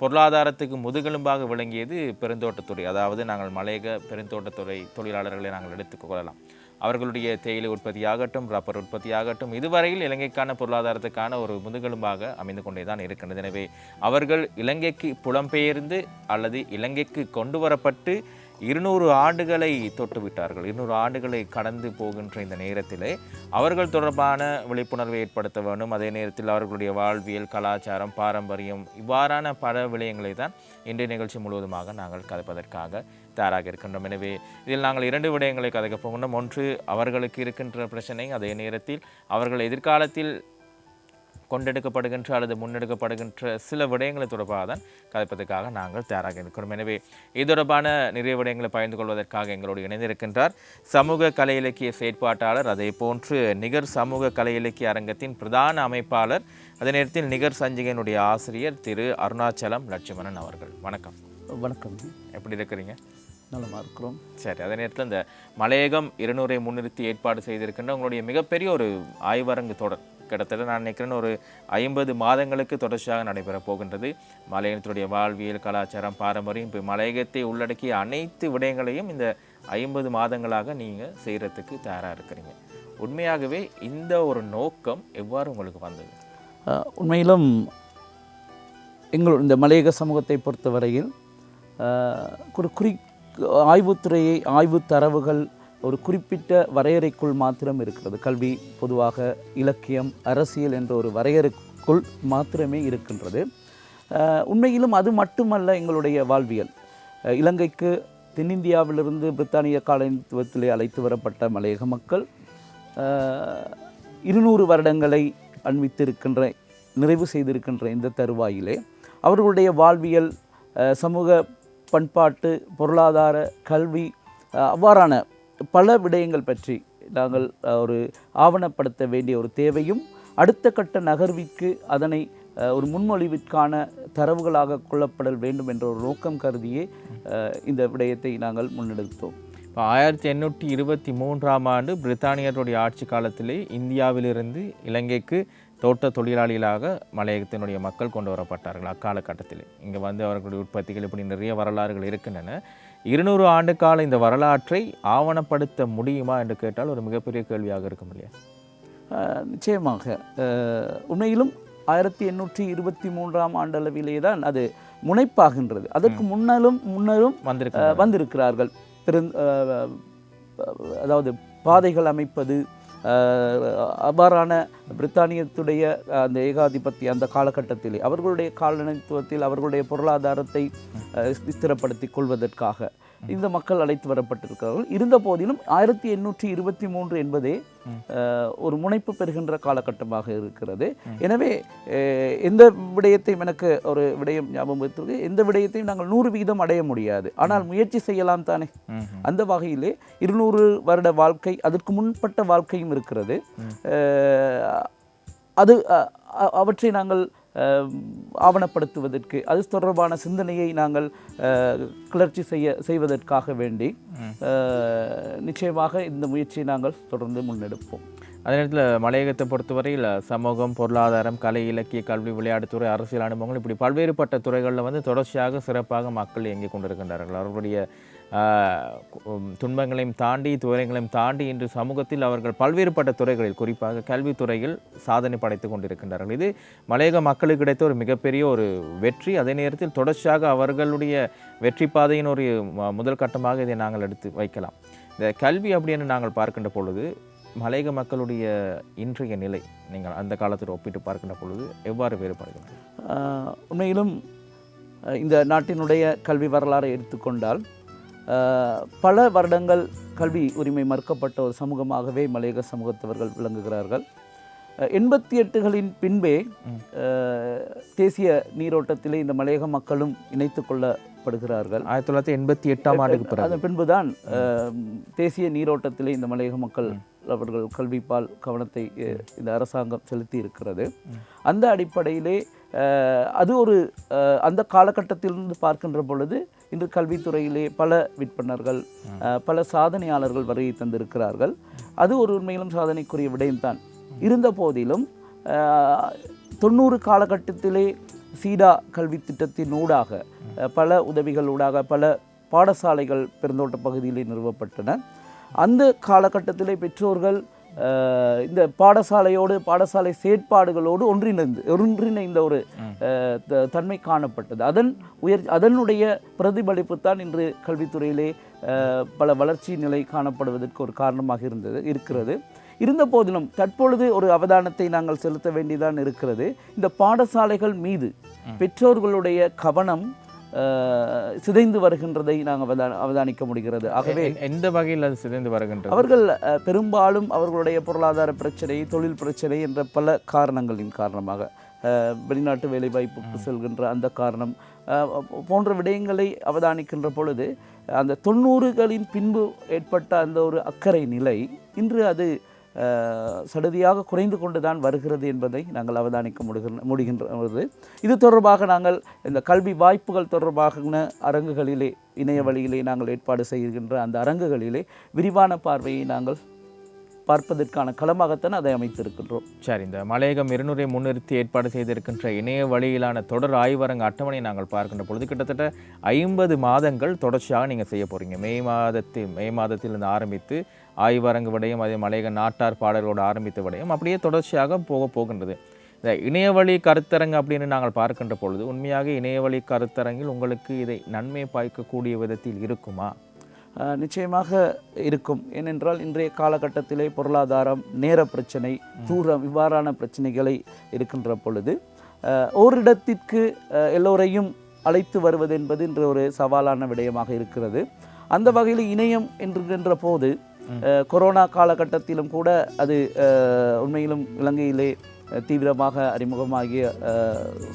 பொருளாதாரத்துக்கு முதுகெலும்பாக விளங்கியது பெருந்தோட்டத்துறை. அதாவது நாங்கள் மலையக பெருந்தோட்டத்துறை தொழிலாளர்களை நாங்கள் எடுத்துக்கொள்ளலாம் அவர்களுடைய தேயிலை உற்பத்தியாகட்டும் ரப்பர் உற்பத்தியாகட்டும் இதுவரையில் இலங்கைக்கான பொருளாதாரத்துக்கான ஒரு முதுகெலும்பாக அமைந்து கொண்டே தான் இருக்கின்றது. எனவே அவர்கள் இலங்கைக்கு புலம்பெயர்ந்து அல்லது இலங்கைக்கு கொண்டு வரப்பட்டு இருநூறு ஆண்டுகளை தொட்டுவிட்டார்கள். இருநூறு ஆண்டுகளை கடந்து போகின்ற இந்த நேரத்திலே அவர்கள் தொடர்பான விழிப்புணர்வை ஏற்படுத்த வேண்டும். அதே நேரத்தில் அவர்களுடைய வாழ்வியல் கலாச்சாரம் பாரம்பரியம் இவ்வாறான பல விடயங்களை தான் இன்றைய நிகழ்ச்சி முழுவதுமாக நாங்கள் கதைப்பதற்காக தயாராக இருக்கின்றோம். எனவே இதில் நாங்கள் இரண்டு விடயங்களை கதைக்கப் போகின்றோம். ஒன்று அவர்களுக்கு இருக்கின்ற பிரச்சனை. அதே நேரத்தில் அவர்கள் எதிர்காலத்தில் கொண்டெடுக்கப்படுகின்ற அல்லது முன்னெடுக்கப்படுகின்ற சில விடயங்களை தொடர்பாக தான் கதைப்பதற்காக நாங்கள் தயாராக இருக்கிறோம். எனவே இது தொடர்பான நிறைய விடயங்களை பகிர்ந்து கொள்வதற்காக எங்களோடு இணைந்திருக்கின்றார் சமூக கலை இலக்கிய செயற்பாட்டாளர் அதே போன்று நிகர் சமூக கலை இலக்கிய அரங்கத்தின் பிரதான அமைப்பாளர் அதே நேரத்தில் நிகர் சஞ்சிகையினுடைய ஆசிரியர் திரு அருணாச்சலம் லட்சுமணன் அவர்கள். வணக்கம். வணக்கம். எப்படி இருக்கிறீங்க? நலமாக இருக்கிறோம். சரி அதே நேரத்தில் இந்த மலையகம் இருநூறை முன்னிறுத்தி ஏற்பாடு செய்திருக்கின்ற உங்களுடைய மிகப்பெரிய ஒரு ஆய்வரங்கு தொடர் கிட்டத்தட்ட நான் நினைக்கிறேன் ஒரு ஐம்பது மாதங்களுக்கு தொடர்ச்சியாக நடைபெறப் போகின்றது. மலையகத்தினுடைய வாழ்வியல் கலாச்சாரம் பாரம்பரியம் இப்போ மலையகத்தை உள்ளடக்கிய அனைத்து விடயங்களையும் இந்த ஐம்பது மாதங்களாக நீங்கள் செய்கிறதுக்கு தயாராக இருக்கிறீங்க. உண்மையாகவே இந்த ஒரு நோக்கம் எவ்வாறு உங்களுக்கு வந்தது? உண்மையிலும் எங்கள் இந்த மலையக சமூகத்தை பொறுத்தவரையில் ஒரு குறி ஆய்வுத்துறையை ஆய்வு தரவுகள் ஒரு குறிப்பிட்ட வரையறைக்குள் மாத்திரம் இருக்கிறது. கல்வி பொதுவாக இலக்கியம் அரசியல் என்ற ஒரு வரையறைக்குள் மாத்திரமே இருக்கின்றது. உண்மையிலும் அது மட்டுமல்ல எங்களுடைய வாழ்வியல். இலங்கைக்கு தென்னிந்தியாவிலிருந்து பிரித்தானிய காலனித்துவத்திலே அழைத்து வரப்பட்ட மலையக மக்கள் இருநூறு வருடங்களை அண்மித்திருக்கின்ற நிறைவு செய்திருக்கின்ற இந்த தருவாயிலே அவர்களுடைய வாழ்வியல் சமூக பண்பாட்டு பொருளாதார கல்வி அவ்வாறான பல விடயங்கள் பற்றி நாங்கள் ஒரு ஆவணப்படுத்த வேண்டிய ஒரு தேவையும் அடுத்த கட்ட நகர்விற்கு அதனை ஒரு முன்மொழிவிற்கான தரவுகளாக கொள்ளப்படல் வேண்டும் என்ற ஒரு நோக்கம் கருதியே இந்த விடயத்தை நாங்கள் முன்னெடுத்தோம். இப்போ ஆயிரத்தி எண்ணூற்றி இருபத்தி மூன்றாம் ஆண்டு பிரித்தானியருடைய ஆட்சி காலத்திலே இந்தியாவிலிருந்து இலங்கைக்கு தோட்ட தொழிலாளிகளாக மலையகத்தினுடைய மக்கள் கொண்டு வரப்பட்டார்கள். அக்காலகட்டத்தில் இங்கே வந்து அவர்களுடைய உற்பத்திகள் இப்படி நிறைய வரலாறுகள் இருக்கின்றன. இருநூறு ஆண்டு கால இந்த வரலாற்றை ஆவணப்படுத்த முடியுமா என்று கேட்டால் ஒரு மிகப்பெரிய கேள்வியாக இருக்கும் இல்லையா? நிச்சயமாக. உண்மையிலும் ஆயிரத்தி எண்ணூற்றி இருபத்தி மூன்றாம் ஆண்டளவிலே தான் அது முனைப்பாகின்றது. அதற்கு முன்னாலும் முன்னரும் வந்திருக்கு அஹ், வந்திருக்கிறார்கள். அஹ், அதாவது பாதைகள் அமைப்பது அவ்வாறான பிரித்தானியத்துடைய அந்த ஏகாதிபத்திய அந்த காலகட்டத்திலே அவர்களுடைய காலனித்துவத்தில் அவர்களுடைய பொருளாதாரத்தை ஸ்திரப்படுத்தி ஸ்திரப்படுத்திக் கொள்வதற்காக. இந்த மக்கள் அழைத்து வரப்பட்டிருக்கிறார்கள். இருந்த போதிலும் ஆயிரத்தி எண்ணூற்றி இருபத்தி மூன்று என்பதே ஒரு முனைப்பு பெறுகின்ற காலகட்டமாக இருக்கிறது. எனவே எந்த விடயத்தையும் எனக்கு ஒரு விடயம் ஞாபகம் வைத்திருக்கு எந்த விடயத்தையும் நாங்கள் நூறு வீதம் அடைய முடியாது. ஆனால் முயற்சி செய்யலாம் தானே. அந்த வகையிலே இருநூறு வருட வாழ்க்கை அதற்கு முன்பட்ட வாழ்க்கையும் இருக்கிறது. அது அவற்றை நாங்கள் ஆவணப்படுத்துவதற்கு. அது தொடர்பான சிந்தனையை நாங்கள் கிளர்ச்சி செய்ய செய்வதற்காக வேண்டி நிச்சயமாக இந்த முயற்சியை நாங்கள் தொடர்ந்து முன்னெடுப்போம். அதே நேரத்தில் மலையகத்தை பொறுத்தவரையில் சமூகம் பொருளாதாரம் கலை இலக்கிய கல்வி விளையாட்டுத்துறை அரசியல் அனுபவங்கள் இப்படி பல்வேறுபட்ட துறைகளில் வந்து தொடர்ச்சியாக சிறப்பாக மக்கள் இயங்கிக் கொண்டிருக்கின்றார்கள். அவர்களுடைய துன்பங்களையும் தாண்டி துயரங்களையும் தாண்டி இன்று சமூகத்தில் அவர்கள் பல்வேறுபட்ட துறைகளில் குறிப்பாக கல்வித்துறையில் சாதனை படைத்துக் கொண்டிருக்கின்றார்கள். இது மலையக மக்களுக்கு கிடைத்த ஒரு மிகப்பெரிய ஒரு வெற்றி. அதே நேரத்தில் தொடர்ச்சியாக அவர்களுடைய வெற்றி பாதையின் ஒரு முதல் கட்டமாக இதை நாங்கள் எடுத்து வைக்கலாம். இந்த கல்வி அப்படின்னு நாங்கள் பார்க்கின்ற பொழுது மலையக மக்களுடைய இன்றைய நிலை நீங்கள் அந்த காலத்தில் ஒப்பிட்டு பார்க்கின்ற பொழுது எவ்வாறு வேறுபடுகிறது? உண்மையிலும் இந்த நாட்டினுடைய கல்வி வரலாறை எடுத்துக்கொண்டால் பல வருடங்கள் கல்வி உரிமை மறுக்கப்பட்ட ஒரு சமூகமாகவே மலையக சமூகத்தவர்கள் விளங்குகிறார்கள். எண்பத்தி எட்டுகளின் பின்பே தேசிய நீரோட்டத்திலே இந்த மலையக மக்களும் இணைத்து கொள்ளப்படுகிறார்கள். ஆயிரத்தி தொள்ளாயிரத்தி எண்பத்தி எட்டாம் ஆண்டுக்கு பிறகு. அதன் பின்புதான் தேசிய நீரோட்டத்திலே இந்த மலையக மக்கள் அவர்கள் கல்விப்பால் கவனத்தை இந்த அரசாங்கம் செலுத்தி இருக்கிறது அந்த அடிப்படையிலே அது ஒரு அந்த காலகட்டத்திலிருந்து பார்க்கின்ற பொழுது இன்று கல்வித்துறையிலே பல விற்பனர்கள் பல சாதனையாளர்கள் வருகை தந்திருக்கிறார்கள். அது ஒரு உண்மையிலும் சாதனைக்குரிய விடயம்தான் இருந்த போதிலும் தொண்ணூறு காலகட்டத்திலே சீடா கல்வி திட்டத்தின் ஊடாக அஹ், பல உதவிகள் ஊடாக பல பாடசாலைகள் பெருந்தோட்ட பகுதியிலே நிறுவப்பட்டன. அந்த காலகட்டத்திலே பெற்றோர்கள் இந்த பாடசாலையோடு பாடசாலை செயற்பாடுகளோடு ஒன்றிணைந்து ஒன்றிணைந்த ஒரு தன்மை காணப்பட்டது. அதன் உயர் அதனுடைய பிரதிபலிப்பு தான் இன்று கல்வித்துறையிலே பல வளர்ச்சி நிலை காணப்படுவதற்கு ஒரு காரணமாக இருந்தது இருக்கிறது. இருந்த போதிலும் தற்பொழுது ஒரு அவதானத்தை நாங்கள் செலுத்த வேண்டியதான் இருக்கிறது. இந்த பாடசாலைகள் மீது பெற்றோர்களுடைய கவனம் சிதைந்து வருகின்றதை நாங்கள் அவதா அவதானிக்க முடிகிறது. ஆகவே எந்த வகையில் அது சிதைந்து வருகின்றது? அவர்கள் பெரும்பாலும் அவர்களுடைய பொருளாதார பிரச்சனை தொழில் பிரச்சனை என்ற பல காரணங்களின் காரணமாக வெளிநாட்டு வேலைவாய்ப்புக்கு செல்கின்ற அந்த காரணம் போன்ற விடயங்களை அவதானிக்கின்ற பொழுது அந்த தொண்ணூறுகளின் பின்பு ஏற்பட்ட அந்த ஒரு அக்கறை நிலை இன்று அது சடுதியாக குறைந்து கொண்டு தான் வருகிறது என்பதை நாங்கள் அவதானிக்க முடிகின்ற முடிகின்றது. இது தொடர்பாக நாங்கள் இந்த கல்வி வாய்ப்புகள் தொடர்பாகன அரங்குகளிலே இணைய வழியிலே நாங்கள் ஏற்பாடு செய்கின்ற அந்த அரங்குகளிலே விரிவான பார்வையை நாங்கள் பார்ப்பதற்கான களமாகத்தான் அதை அமைத்திருக்கின்றோம். சரி இந்த மலையகம் இருநூறை முன்னிறுத்தி ஏற்பாடு செய்திருக்கின்ற இணைய வழியிலான தொடர் ஆய்வரங்க அட்டவணை நாங்கள் பார்க்கின்ற பொழுது கிட்டத்தட்ட ஐம்பது மாதங்கள் தொடர்ச்சியாக நீங்கள் செய்ய போறீங்க. மே மாதத்தில் மே மாதத்திலிருந்து ஆரம்பித்து ஆய்வரங்கு விடயம் அதே மலையக நாட்டார் பாடலோடு ஆரம்பித்த விடயம் அப்படியே தொடர்ச்சியாக போக போகின்றது. இந்த இணையவழி கருத்தரங்கு அப்படின்னு நாங்கள் பார்க்கின்ற பொழுது உண்மையாக இணையவழி கருத்தரங்கில் உங்களுக்கு இதை நன்மை பாய்க்கக்கூடிய விதத்தில் இருக்குமா? நிச்சயமாக இருக்கும். ஏனென்றால் இன்றைய காலகட்டத்திலே பொருளாதாரம் நேர பிரச்சனை தூரம் இவ்வாறான பிரச்சனைகளை இருக்கின்ற பொழுது ஓரிடத்திற்கு எல்லோரையும் அழைத்து வருவது என்பது இன்று ஒரு சவாலான விடயமாக இருக்கிறது. அந்த வகையில் இணையம் என்கின்ற போது கொரோனா காலகட்டத்திலும் கூட அது உண்மையிலும் இலங்கையிலே தீவிரமாக அறிமுகமாகிய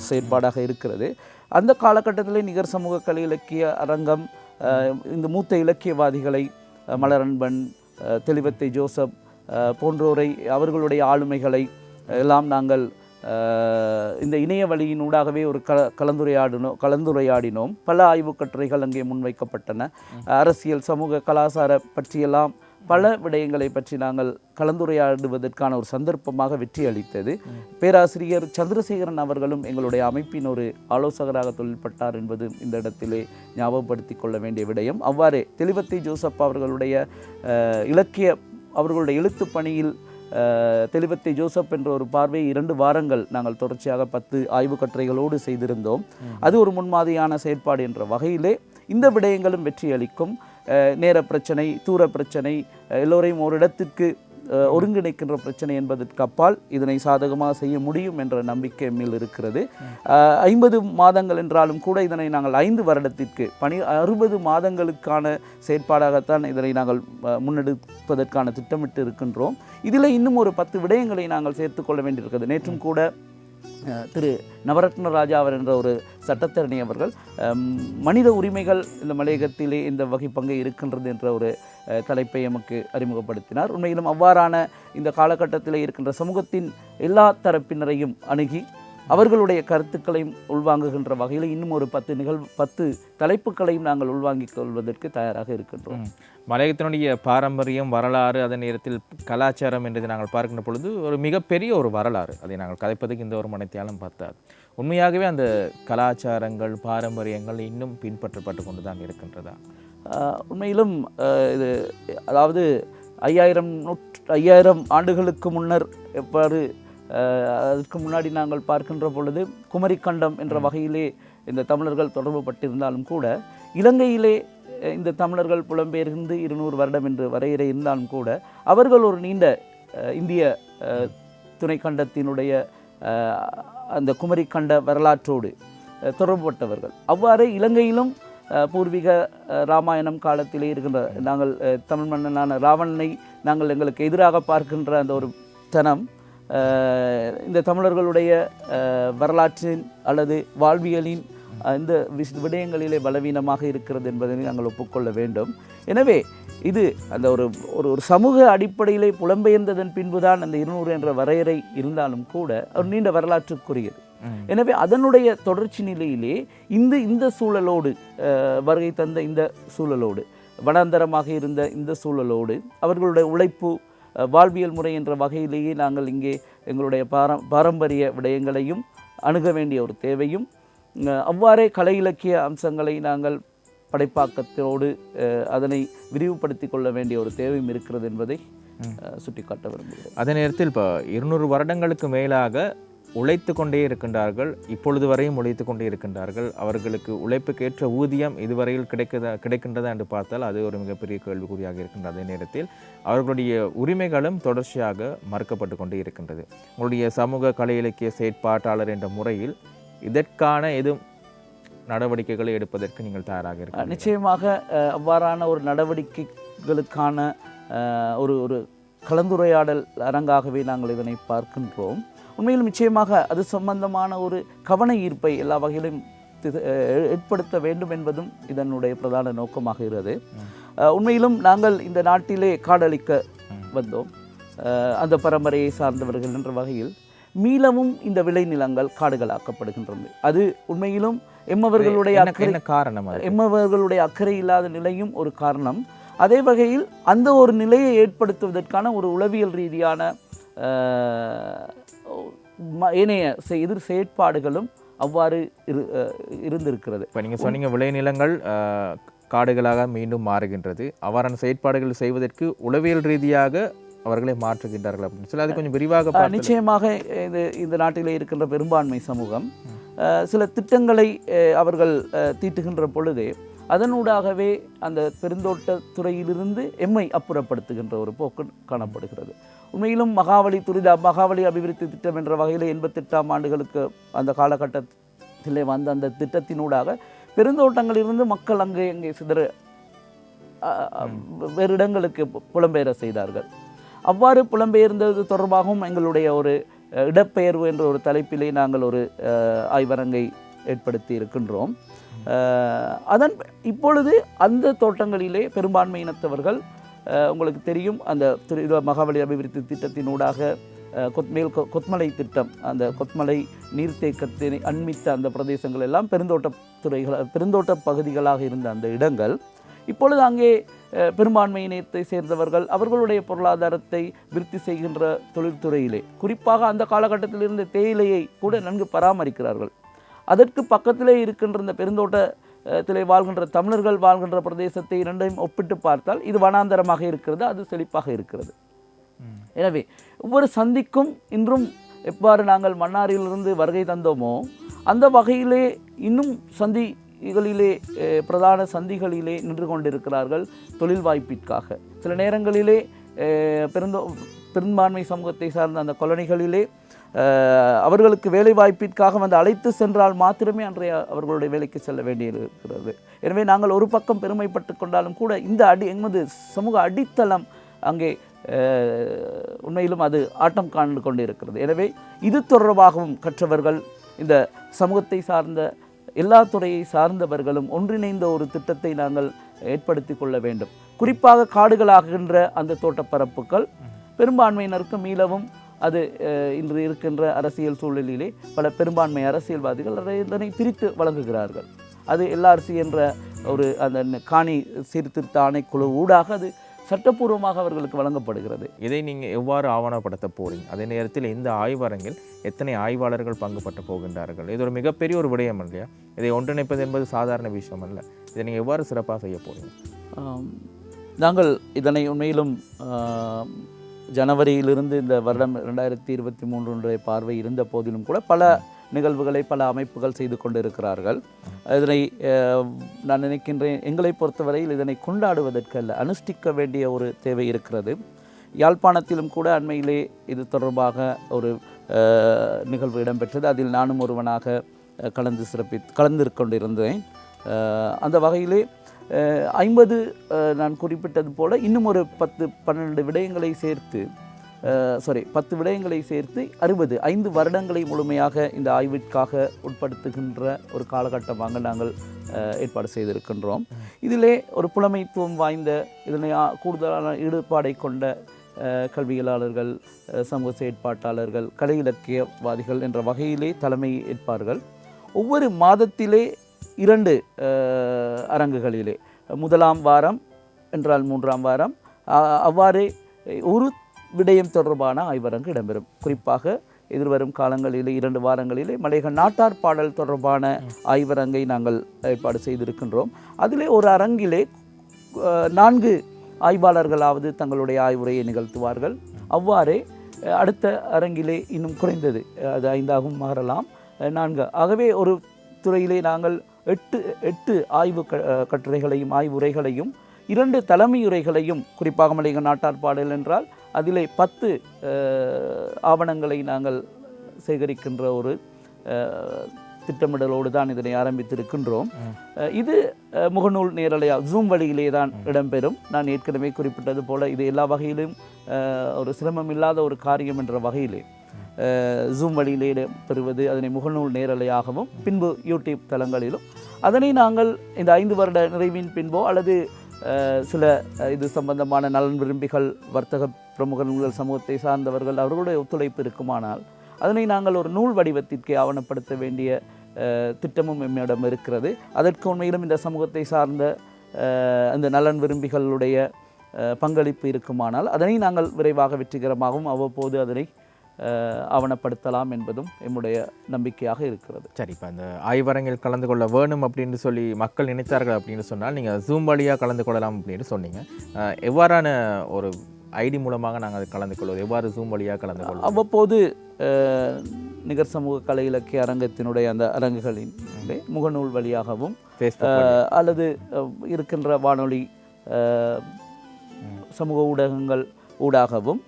செயற்பாடாக இருக்கிறது. அந்த காலகட்டத்திலே நிகர் சமூக கலை இலக்கிய அரங்கம் இந்த மூத்த இலக்கியவாதிகளை மலரன்பன் தெளிவத்தை ஜோசப் போன்றோரை அவர்களுடைய ஆளுமைகளை எல்லாம் நாங்கள் இந்த இணைய வழியினூடாகவே ஒரு க கலந்துரையாடினோம் கலந்துரையாடினோம். பல ஆய்வுக் கட்டுரைகள் அங்கே முன்வைக்கப்பட்டன. அரசியல் சமூக கலாச்சார பற்றியெல்லாம் பல விடயங்களை பற்றி நாங்கள் கலந்துரையாடுவதற்கான ஒரு சந்தர்ப்பமாக வெற்றி அளித்தது. பேராசிரியர் சந்திரசேகரன் அவர்களும் எங்களுடைய அமைப்பின் ஒரு ஆலோசகராக தொழில்பட்டார் என்பது இந்த இடத்திலே ஞாபகப்படுத்திக் கொள்ள வேண்டிய விடயம். அவ்வாறே தெளிவத்தை ஜோசப் அவர்களுடைய இலக்கிய அவர்களுடைய எழுத்துப் பணியில் தெளிவத்தை ஜோசப் என்ற ஒரு பார்வை இரண்டு வாரங்கள் நாங்கள் தொடர்ச்சியாக பத்து ஆய்வுக் கட்டுரைகளோடு செய்திருந்தோம். அது ஒரு முன்மாதிரியான செயற்பாடு என்ற வகையிலே இந்த விடயங்களும் வெற்றி அளிக்கும் நேர பிரச்சனை தூர பிரச்சனை எல்லோரையும் ஒரு இடத்திற்கு ஒருங்கிணைக்கின்ற பிரச்சனை என்பதற்கு அப்பால் இதனை சாதகமாக செய்ய முடியும் என்ற நம்பிக்கை மேல் இருக்கிறது. ஐம்பது மாதங்கள் என்றாலும் கூட இதனை நாங்கள் ஐந்து வருடத்திற்கு பணி அறுபது மாதங்களுக்கான செயற்பாடாகத்தான் இதனை நாங்கள் முன்னெடுப்பதற்கான திட்டமிட்டு இருக்கின்றோம். இதில் இன்னும் ஒரு பத்து விடயங்களை நாங்கள் சேர்த்துக்கொள்ள வேண்டியிருக்கிறது. நேற்றும் கூட திரு நவரத்ன ராஜா அவர் என்ற ஒரு சட்டத்தரணி அவர்கள் மனித உரிமைகள் இந்த மலையகத்திலே இந்த வகை பங்கு இருக்கின்றது என்ற ஒரு தலைப்பை எமக்கு அறிமுகப்படுத்தினார். உண்மையிலும் அவ்வாறான இந்த காலகட்டத்தில் இருக்கின்ற சமூகத்தின் எல்லா தரப்பினரையும் அணுகி அவர்களுடைய கருத்துக்களையும் உள்வாங்குகின்ற வகையில் இன்னும் ஒரு பத்து நிகழ்வு பத்து தலைப்புகளையும் நாங்கள் உள்வாங்கிக் கொள்வதற்கு தயாராக இருக்கின்றோம். ம். மலையகத்தினுடைய பாரம்பரியம் வரலாறு அதே நேரத்தில் கலாச்சாரம் என்றதை நாங்கள் பார்க்கின்ற பொழுது ஒரு மிகப்பெரிய ஒரு வரலாறு. அதை நாங்கள் கதைப்பதற்கு இந்த ஒரு மனத்தியாலும் பார்த்தாது உண்மையாகவே அந்த கலாச்சாரங்கள் பாரம்பரியங்கள் இன்னும் பின்பற்றப்பட்டு கொண்டு தான் இருக்கின்றதா உண்மையிலும் இது அதாவது ஐயாயிரம் நூற்று ஐயாயிரம் ஆண்டுகளுக்கு முன்னர் எவ்வாறு அதற்கு முன்னாடி நாங்கள் பார்க்கின்ற பொழுது குமரிக்கண்டம் என்ற வகையிலே இந்த தமிழர்கள் தொடர்பு பட்டிருந்தாலும் கூட இலங்கையிலே இந்த தமிழர்கள் புலம்பெயர்ந்து இருநூறு வருடம் என்று வரையறை இருந்தாலும் கூட அவர்கள் ஒரு நீண்ட இந்திய துணைக்கண்டத்தினுடைய அந்த குமரிக்கண்ட வரலாற்றோடு தொடர்புபட்டவர்கள். அவ்வாறே இலங்கையிலும் பூர்வீக ராமாயணம் காலத்திலே இருக்கின்ற நாங்கள் தமிழ் மன்னனான ராவணனை நாங்கள் எங்களுக்கு எதிராக பார்க்கின்ற அந்த ஒரு தனம் இந்த தமிழர்களுடைய வரலாற்றின் அல்லது வாழ்வியலின் இந்த விஷ- விடயங்களிலே பலவீனமாக இருக்கிறது என்பதை நாங்கள் ஒப்புக்கொள்ள வேண்டும் எனவே இது அந்த ஒரு ஒரு ஒரு சமூக அடிப்படையிலே புலம்பெயர்ந்ததன் பின்புதான் அந்த இருநூறு என்ற வரையறை இருந்தாலும் கூட ஒரு நீண்ட வரலாற்றுக்குரியது. எனவே அதனுடைய தொடர்ச்சி நிலையிலே இந்த இந்த சூழலோடு வருகை தந்த இந்த சூழலோடு வனாந்தரமாக இருந்த இந்த சூழலோடு அவர்களுடைய உழைப்பு வாழ்வியல் முறை என்ற வகையிலேயே நாங்கள் இங்கே எங்களுடைய பாரம் பாரம்பரிய விடயங்களையும் அணுக வேண்டிய ஒரு தேவையும் அவ்வாறே கலை இலக்கிய அம்சங்களை நாங்கள் படைப்பாக்கத்தோடு அதனை விரிவுபடுத்தி கொள்ள வேண்டிய ஒரு தேவையும் இருக்கிறது என்பதை சுட்டிக்காட்ட விரும்புகிறேன். அதே நேரத்தில் இப்போ இருநூறு வருடங்களுக்கு மேலாக உழைத்து கொண்டே இருக்கின்றார்கள் இப்பொழுது வரையும் உழைத்து கொண்டே இருக்கின்றார்கள். அவர்களுக்கு உழைப்புக்கேற்ற ஊதியம் இதுவரையில் கிடைக்குதா கிடைக்கின்றதா என்று பார்த்தால் அது ஒரு மிகப்பெரிய கேள்விக்குறியாக இருக்கின்ற அதே நேரத்தில் அவர்களுடைய உரிமைகளும் தொடர்ச்சியாக மறுக்கப்பட்டு கொண்டே இருக்கின்றது. உங்களுடைய சமூக கலை இலக்கிய செயற்பாட்டாளர் என்ற முறையில் இதற்கான எதுவும் நடவடிக்கைகளை எடுப்பதற்கு நீங்கள் தயாராக அஹ், இருக்கிறீர்கள் நிச்சயமாக அவ்வாறான ஒரு நடவடிக்கைகளுக்கான ஒரு ஒரு கலந்துரையாடல் அரங்காகவே நாங்கள் இதனை பார்க்கின்றோம். உண்மையில் நிச்சயமாக அது சம்பந்தமான ஒரு கவன ஈர்ப்பை எல்லா வகையிலும் ஏற்படுத்த வேண்டும் என்பதும் இதனுடைய பிரதான நோக்கமாக இருக்கிறது உண்மையிலும் நாங்கள் இந்த நாட்டிலே காடழிக்க வந்தோம். அந்த பரம்பரையை சார்ந்தவர்கள் என்ற வகையில் மீளவும் இந்த விளைநிலங்கள் காடுகளாக்கப்படுகின்றது. அது உண்மையிலும் எம்மவர்களுடைய அக்கறை காரணம் எம்மவர்களுடைய அக்கறை இல்லாத நிலையும் ஒரு காரணம். அதே வகையில் அந்த ஒரு நிலையை ஏற்படுத்துவதற்கான ஒரு உளவியல் ரீதியான ஏனைய எதிர் செயற்பாடுகளும் அவ்வாறு இரு இருந்திருக்கிறது. இப்போ நீங்கள் சொன்னீங்க விளைநிலங்கள் காடுகளாக மீண்டும் மாறுகின்றது. அவ்வாறான செயற்பாடுகள் செய்வதற்கு உளவியல் ரீதியாக அவர்களை மாற்றுகின்றார்கள் அப்படின்னு சொல்லி அது கொஞ்சம் விரிவாக நிச்சயமாக இது இந்த நாட்டிலே இருக்கின்ற பெரும்பான்மை சமூகம் சில திட்டங்களை அவர்கள் தீட்டுகின்ற பொழுது அதனூடாகவே அந்த பெருந்தோட்ட துறையிலிருந்து எம்மை அப்புறப்படுத்துகின்ற ஒரு போக்கு காணப்படுகிறது. உண்மையிலும் மகாவலி துரித மகாவலி அபிவிருத்தி திட்டம் என்ற வகையில் எண்பத்தெட்டாம் ஆண்டுகளுக்கு அந்த காலகட்டத்திலே வந்த அந்த திட்டத்தினூடாக பெருந்தோட்டங்களிலிருந்து மக்கள் அங்கே இங்கே சிதற வேறு இடங்களுக்கு புலம்பெயர செய்தார்கள். அவ்வாறு புலம்பெயர்ந்தது தொடர்பாகவும் எங்களுடைய ஒரு இடப்பெயர்வு என்ற ஒரு தலைப்பிலே நாங்கள் ஒரு ஆய்வரங்கை ஏற்படுத்தி இருக்கின்றோம். அதன் இப்பொழுது அந்த தோட்டங்களிலே பெரும்பான்மை இனத்தவர்கள் உங்களுக்கு தெரியும் அந்த திரு மகாவலி அபிவிருத்தி திட்டத்தினூடாக கொத்மேல் கொ- கொத்மலை திட்டம் அந்த கொத்மலை நீர்த்தேக்கத்தினை அண்மித்த அந்த பிரதேசங்கள் எல்லாம் பெருந்தோட்ட துறைகள் பெருந்தோட்ட பகுதிகளாக இருந்த அந்த இடங்கள். இப்பொழுது அங்கே பெரும்பான்மை இனத்தை சேர்ந்தவர்கள் அவர்களுடைய பொருளாதாரத்தை விருத்தி செய்கின்ற தொழில்துறையிலே குறிப்பாக அந்த காலகட்டத்தில் இருந்த தேயிலையை கூட நன்கு பராமரிக்கிறார்கள். அதற்கு பக்கத்திலே இருக்கின்ற இந்த பெருந்தோட்டத்திலே வாழ்கின்ற தமிழர்கள் வாழ்கின்ற பிரதேசத்தை இரண்டையும் ஒப்பிட்டு பார்த்தால் இது வனாந்தரமாக இருக்கிறது அது செழிப்பாக இருக்கிறது. எனவே ஒவ்வொரு சந்திக்கும் இன்றும் எவ்வாறு நாங்கள் மன்னாரிலிருந்து வருகை தந்தோமோ அந்த வகையிலே இன்னும் சந்திகளிலே பிரதான சந்திகளிலே நின்று கொண்டிருக்கிறார்கள் தொழில் வாய்ப்பிற்காக. சில நேரங்களிலே பெருந்தோ பெரும்பான்மை சமூகத்தை சார்ந்த அந்த கொலனிகளிலே அவர்களுக்கு வேலை வாய்ப்பிற்காக வந்து அழைத்து சென்றால் மாத்திரமே அன்றைய அவர்களுடைய வேலைக்கு செல்ல வேண்டியிருக்கிறது. எனவே நாங்கள் ஒரு பக்கம் பெருமைப்பட்டு கொண்டாலும் கூட இந்த அடி எமது சமூக அடித்தளம் அங்கே உண்மையிலும் அது ஆட்டம் காண்டு கொண்டு இருக்கிறது எனவே இது தொடர்பாகவும் கற்றவர்கள் இந்த சமூகத்தை சார்ந்த எல்லா துறையை சார்ந்தவர்களும் ஒன்றிணைந்த ஒரு திட்டத்தை நாங்கள் ஏற்படுத்தி கொள்ள வேண்டும். குறிப்பாக காடுகளாகின்ற அந்த தோட்டப்பரப்புகள் பெரும்பான்மையினருக்கு மீளவும் அது இன்று இருக்கின்ற அரசியல் சூழலிலே பல பெரும்பான்மை அரசியல்வாதிகள் அதை இதனை பிரித்து வழங்குகிறார்கள். அது எல்ஆர்சி என்ற ஒரு அந்த காணி சீர்திருத்த ஆணைக்குழு ஊடாக அது சட்டப்பூர்வமாக அவர்களுக்கு வழங்கப்படுகிறது. இதை நீங்கள் எவ்வாறு ஆவணப்படுத்த போறீங்க? அதே நேரத்தில் இந்த ஆய்வரங்கில் எத்தனை ஆய்வாளர்கள் பங்கு பற்ற போகின்றார்கள்? இது ஒரு மிகப்பெரிய ஒரு விடயம் இல்லையா இதை ஒன்றிணைப்பது என்பது சாதாரண விஷயம் அல்ல. இதை நீங்கள் எவ்வாறு சிறப்பாக செய்ய போறீங்க? ஆம், நாங்கள் இதனை உண்மையிலும் ஜனவரியிலிருந்து இந்த வருடம் ரெண்டாயிரத்தி இருபத்தி மூன்றுடைய பார்வை இருந்த போதிலும் கூட பல நிகழ்வுகளை பல அமைப்புகள் செய்து கொண்டிருக்கிறார்கள். இதனை நான் நினைக்கின்றேன் எங்களை பொறுத்தவரையில் இதனை கொண்டாடுவதற்கு அல்ல அனுஷ்டிக்க வேண்டிய ஒரு தேவை இருக்கிறது. யாழ்ப்பாணத்திலும் கூட அண்மையிலே இது தொடர்பாக ஒரு நிகழ்வு இடம்பெற்றது. அதில் நானும் ஒருவனாக கலந்து சிறப்பி கலந்து கொண்டிருந்தேன் அந்த வகையிலே ஐம்பது நான் குறிப்பிட்டது போல் இன்னும் ஒரு பத்து பன்னெண்டு விடயங்களை சேர்த்து சாரி பத்து விடயங்களை சேர்த்து அறுபது ஐந்து வருடங்களை முழுமையாக இந்த ஆய்விற்காக உட்படுத்துகின்ற ஒரு காலகட்டமாக நாங்கள் ஏற்பாடு செய்திருக்கின்றோம். இதிலே ஒரு புலமைத்துவம் வாய்ந்த இதனை கூடுதலான ஈடுபாடை கொண்ட கல்வியலாளர்கள் சமூக செயற்பாட்டாளர்கள் கலை இலக்கியவாதிகள் என்ற வகையிலே தலைமை ஏற்பார்கள். ஒவ்வொரு மாதத்திலே இரண்டு அரங்குகளிலே. முதலாம் வாரம் என்றால் மூன்றாம் வாரம். அவ்வாறே ஒரு விடயம் தொடர்பான ஆய்வரங்கு இடம்பெறும். குறிப்பாக எதிர்வரும் காலங்களிலே இரண்டு வாரங்களிலே மலைகள் நாட்டார் பாடல் தொடர்பான ஆய்வரங்கை நாங்கள் ஏற்பாடு செய்திருக்கின்றோம். அதிலே ஒரு அரங்கிலே நான்கு ஆய்வாளர்களாவது தங்களுடைய ஆய்வுரையை நிகழ்த்துவார்கள். அவ்வாறே அடுத்த அரங்கிலே இன்னும் குறைந்தது அது ஐந்தாகவும் மாறலாம். நான்கு ஆகவே ஒரு துறையிலே நாங்கள் எட்டு எட்டு ஆய்வு கட்டுரைகளையும் ஆய்வுரைகளையும் இரண்டு தலைமையுரைகளையும் குறிப்பாக மலையக நாட்டார் பாடல் என்றால் அதிலே பத்து ஆவணங்களை நாங்கள் சேகரிக்கின்ற ஒரு திட்டமிடலோடு தான் இதனை ஆரம்பித்திருக்கின்றோம். இது முகநூல் நேரலையாக ஜூம் வழியிலே தான் இடம்பெறும். நான் ஏற்கனவே குறிப்பிட்டது போல இது எல்லா வகையிலும் ஒரு சிரமம் இல்லாத ஒரு காரியம் என்ற வகையிலே. ஜூம் வழியிலே பெறுவது அதனை முகநூல் நேரலையாகவும் பின்பு யூடியூப் தளங்களிலும். அதனை நாங்கள் இந்த ஐந்து வருட நிறைவின் பின்போ அல்லது சில இது சம்பந்தமான நலன் விரும்பிகள் வர்த்தக பிரமுகர்கள் சமூகத்தை சார்ந்தவர்கள் அவர்களுடைய ஒத்துழைப்பு இருக்குமானால் அதனை நாங்கள் ஒரு நூல் வடிவத்திற்கு ஆவணப்படுத்த வேண்டிய திட்டமும் எம்மிடம் இருக்கிறது. அதற்கு உண்மையிலும் இந்த சமூகத்தை சார்ந்த அந்த நலன் விரும்பிகளுடைய பங்களிப்பு இருக்குமானால் அதனை நாங்கள் விரைவாக வெற்றிகரமாகவும் அவ்வப்போது அதனை ஆவணப்படுத்தலாம் என்பதும் எம்முடைய நம்பிக்கையாக இருக்கிறது. சரி இப்போ அந்த ஆய்வரங்கில் கலந்து கொள்ள வேணும் அப்படின்னு சொல்லி மக்கள் நினைத்தார்கள் அப்படின்னு சொன்னால் நீங்கள் ஜூம் வழியாக கலந்து கொள்ளலாம் அப்படின்னு சொன்னீங்க. எவ்வாறான ஒரு ஐடி மூலமாக நாங்கள் அது கலந்து கொள்வது? எவ்வாறு ஜூம் வழியாக கலந்து கொள்வோம் அவ்வப்போது நிகர் சமூக கலை இலக்கிய அரங்கத்தினுடைய அந்த அரங்குகளின் முகநூல் வழியாகவும் அல்லது இருக்கின்ற வானொலி சமூக ஊடகங்கள் ஊடாகவும்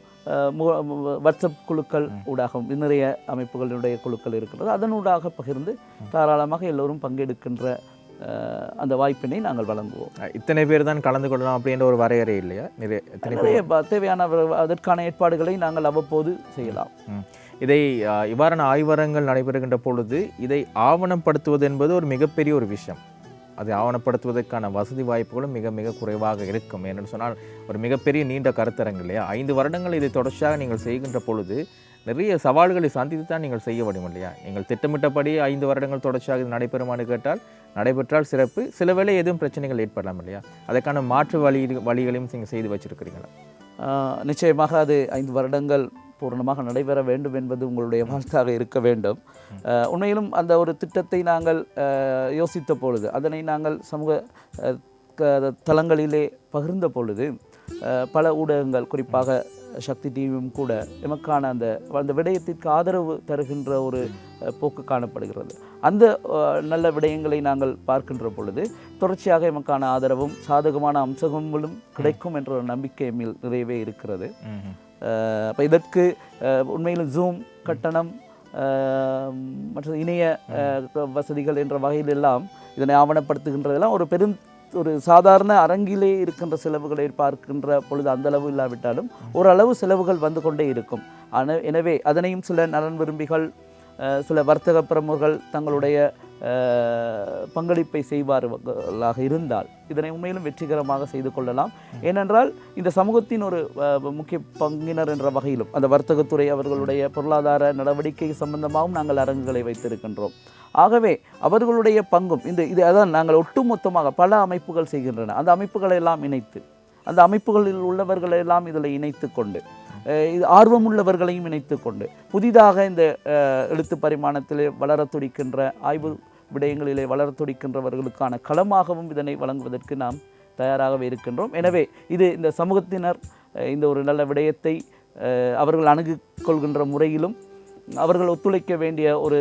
வாட்ஸ்அப் குழுக்கள் ஊடாகவும் நிறைய அமைப்புகளுடைய குழுக்கள் இருக்கிறது அதனூடாக பகிர்ந்து தாராளமாக எல்லோரும் பங்கெடுக்கின்ற அந்த வாய்ப்பினை நாங்கள் வழங்குவோம். இத்தனை பேர் தான் கலந்து கொள்ளலாம் அப்படின்ற ஒரு வரையறை இல்லையா? நிறைய தேவையான அதற்கான ஏற்பாடுகளை நாங்கள் அவ்வப்போது செய்யலாம். இதை இவ்வாறான ஆய்வரங்கள் நடைபெறுகின்ற பொழுது இதை ஆவணப்படுத்துவது என்பது ஒரு மிகப்பெரிய ஒரு விஷயம். அதை ஆவணப்படுத்துவதற்கான வசதி வாய்ப்புகளும் மிக மிக குறைவாக இருக்கும். ஏன்னு சொன்னால் ஒரு மிகப்பெரிய நீண்ட கருத்தரங்கு இல்லையா? ஐந்து வருடங்கள் இதை தொடர்ச்சியாக நீங்கள் செய்கின்ற பொழுது நிறைய சவால்களை சந்தித்து தான் நீங்கள் செய்ய முடியும் இல்லையா? நீங்கள் திட்டமிட்டபடி ஐந்து வருடங்கள் தொடர்ச்சியாக இது நடைபெறுமான்னு கேட்டால் நடைபெற்றால் சிறப்பு. சில வேளை எதுவும் பிரச்சனைகள் ஏற்படலாம் இல்லையா? அதற்கான மாற்று வழி வழிகளையும் நீங்கள் செய்து வச்சுருக்கிறீங்களா? நிச்சயமாக அது ஐந்து வருடங்கள் பூரணமாக நடைபெற வேண்டும் என்பது உங்களுடைய வாழ்த்தாக இருக்க வேண்டும். உண்மையிலும் அந்த ஒரு திட்டத்தை நாங்கள் யோசித்த பொழுது அதனை நாங்கள் சமூக க- தளங்களிலே பகிர்ந்த பொழுது பல ஊடகங்கள் குறிப்பாக சக்தி டிவியும் கூட எமக்கான அந்த அந்த விடயத்திற்கு ஆதரவு தருகின்ற ஒரு போக்கு காணப்படுகிறது. அந்த நல்ல விடயங்களை நாங்கள் பார்க்கின்ற பொழுது தொடர்ச்சியாக எமக்கான ஆதரவும் சாதகமான அம்சங்களும் கிடைக்கும் என்ற ஒரு நம்பிக்கை நிறையவே இருக்கிறது. அப்போ இதற்கு உண்மையில் ஜூம் கட்டணம் மற்றும் மற்ற இணைய வசதிகள் என்ற வகையிலெல்லாம் இதனை ஆவணப்படுத்துகின்றதெல்லாம் ஒரு பெரும் ஒரு சாதாரண அரங்கிலே இருக்கின்ற செலவுகளை பார்க்கின்ற பொழுது அந்த அளவு இல்லாவிட்டாலும் ஓரளவு செலவுகள் வந்து கொண்டே இருக்கும். ஆனால் எனவே அதனையும் சில நலன் விரும்பிகள் சில வர்த்தக பிரமுகர்கள் தங்களுடைய பங்களிப்பை செய்வார்களாக இருந்தால் இதனை உண்மையிலும் வெற்றிகரமாக செய்து கொள்ளலாம். ஏனென்றால் இந்த சமூகத்தின் ஒரு முக்கிய பங்கினர் என்ற வகையிலும் அந்த வர்த்தகத்துறை அவர்களுடைய பொருளாதார நடவடிக்கை சம்பந்தமாகவும் நாங்கள் அரங்குகளை வைத்திருக்கின்றோம். ஆகவே அவர்களுடைய பங்கும் இந்த இது அதான் நாங்கள் ஒட்டுமொத்தமாக பல அமைப்புகள் செய்கின்றன. அந்த அமைப்புகளை எல்லாம் இணைத்து அந்த அமைப்புகளில் உள்ளவர்களெல்லாம் இதில் இணைத்து கொண்டு இது ஆர்வமுள்ளவர்களையும் இணைத்து கொண்டு புதிதாக இந்த எழுத்து பரிமாணத்தில் வளர துடிக்கின்ற ஆய்வு விடயங்களிலே வளர்த்தொடிக்கின்றவர்களுக்கான களமாகவும் இதனை வழங்குவதற்கு நாம் தயாராகவே இருக்கின்றோம். எனவே இது இந்த சமூகத்தினர் இந்த ஒரு நல்ல விடயத்தை அவர்கள் அணுகு கொள்கின்ற முறையிலும் அவர்கள் ஒத்துழைக்க வேண்டிய ஒரு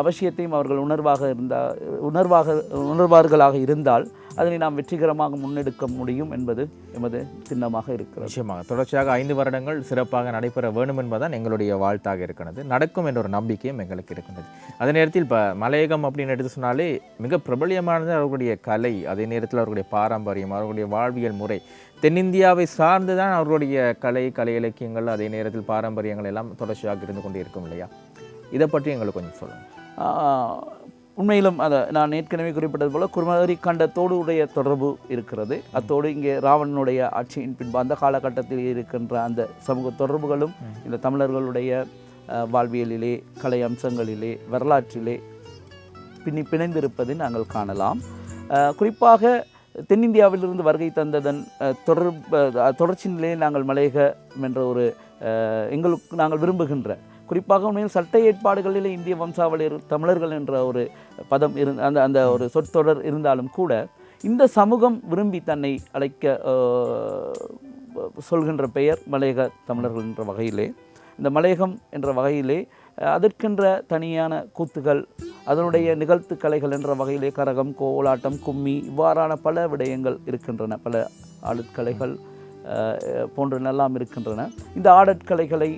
அவசியத்தையும் அவர்கள் உணர்வாக இருந்தால் உணர்வாக உணர்வார்களாக இருந்தால் அதனை நாம் வெற்றிகரமாக முன்னெடுக்க முடியும் என்பது எமது சின்னமாக இருக்கிறது. நிச்சயமாக. தொடர்ச்சியாக ஐந்து வருடங்கள் சிறப்பாக நடைபெற வேண்டும் என்பதுதான் எங்களுடைய வாழ்த்தாக இருக்கிறது. நடக்கும் என்ற ஒரு நம்பிக்கையும் எங்களுக்கு இருக்கின்றது. அதே நேரத்தில் இப்போ மலையகம் அப்படின்னு எடுத்து சொன்னாலே மிக பிரபலியமானது அவர்களுடைய கலை அதே நேரத்தில் அவர்களுடைய பாரம்பரியம் அவர்களுடைய வாழ்வியல் முறை. தென்னிந்தியாவை சார்ந்து தான் அவர்களுடைய கலை கலை இலக்கியங்கள் அதே நேரத்தில் பாரம்பரியங்கள் எல்லாம் தொடர்ச்சியாக இருந்து கொண்டே இருக்கும் இல்லையா? இதை பற்றி எங்களுக்கு கொஞ்சம் சொல்லுங்கள் உண்மையிலும் அதை நான் ஏற்கனவே குறிப்பிட்டது போல குருமகரி கண்டத்தோடு உடைய தொடர்பு இருக்கிறது. அத்தோடு இங்கே ராவணனுடைய ஆட்சியின் பின்பு அந்த காலகட்டத்தில் இருக்கின்ற அந்த சமூக தொடர்புகளும் இந்த தமிழர்களுடைய வாழ்வியலிலே கலை அம்சங்களிலே வரலாற்றிலே பின்னி பிணைந்திருப்பதை நாங்கள் காணலாம். குறிப்பாக தென்னிந்தியாவிலிருந்து வருகை தந்ததன் தொடர்பு தொடர்ச்சி நிலையில் நாங்கள் மலையகம் என்ற ஒரு எங்களுக்கு நாங்கள் விரும்புகின்ற குறிப்பாக உண்மையில் சட்ட ஏற்பாடுகளிலே இந்திய வம்சாவளியர் தமிழர்கள் என்ற ஒரு பதம் இரு அந்த அந்த ஒரு சொற்றொடர் இருந்தாலும் கூட இந்த சமூகம் விரும்பி தன்னை அழைக்க சொல்கின்ற பெயர் மலையக தமிழர்கள் என்ற வகையிலே. இந்த மலையகம் என்ற வகையிலே அதற்கென்ற தனியான கூத்துகள் அதனுடைய நிகழ்த்து கலைகள் என்ற வகையிலே கரகம் கோலாட்டம் கும்மி இவ்வாறான பல விடயங்கள் இருக்கின்றன. பல ஆடற்கலைகள் போன்றனெல்லாம் இருக்கின்றன. இந்த ஆடற்கலைகளை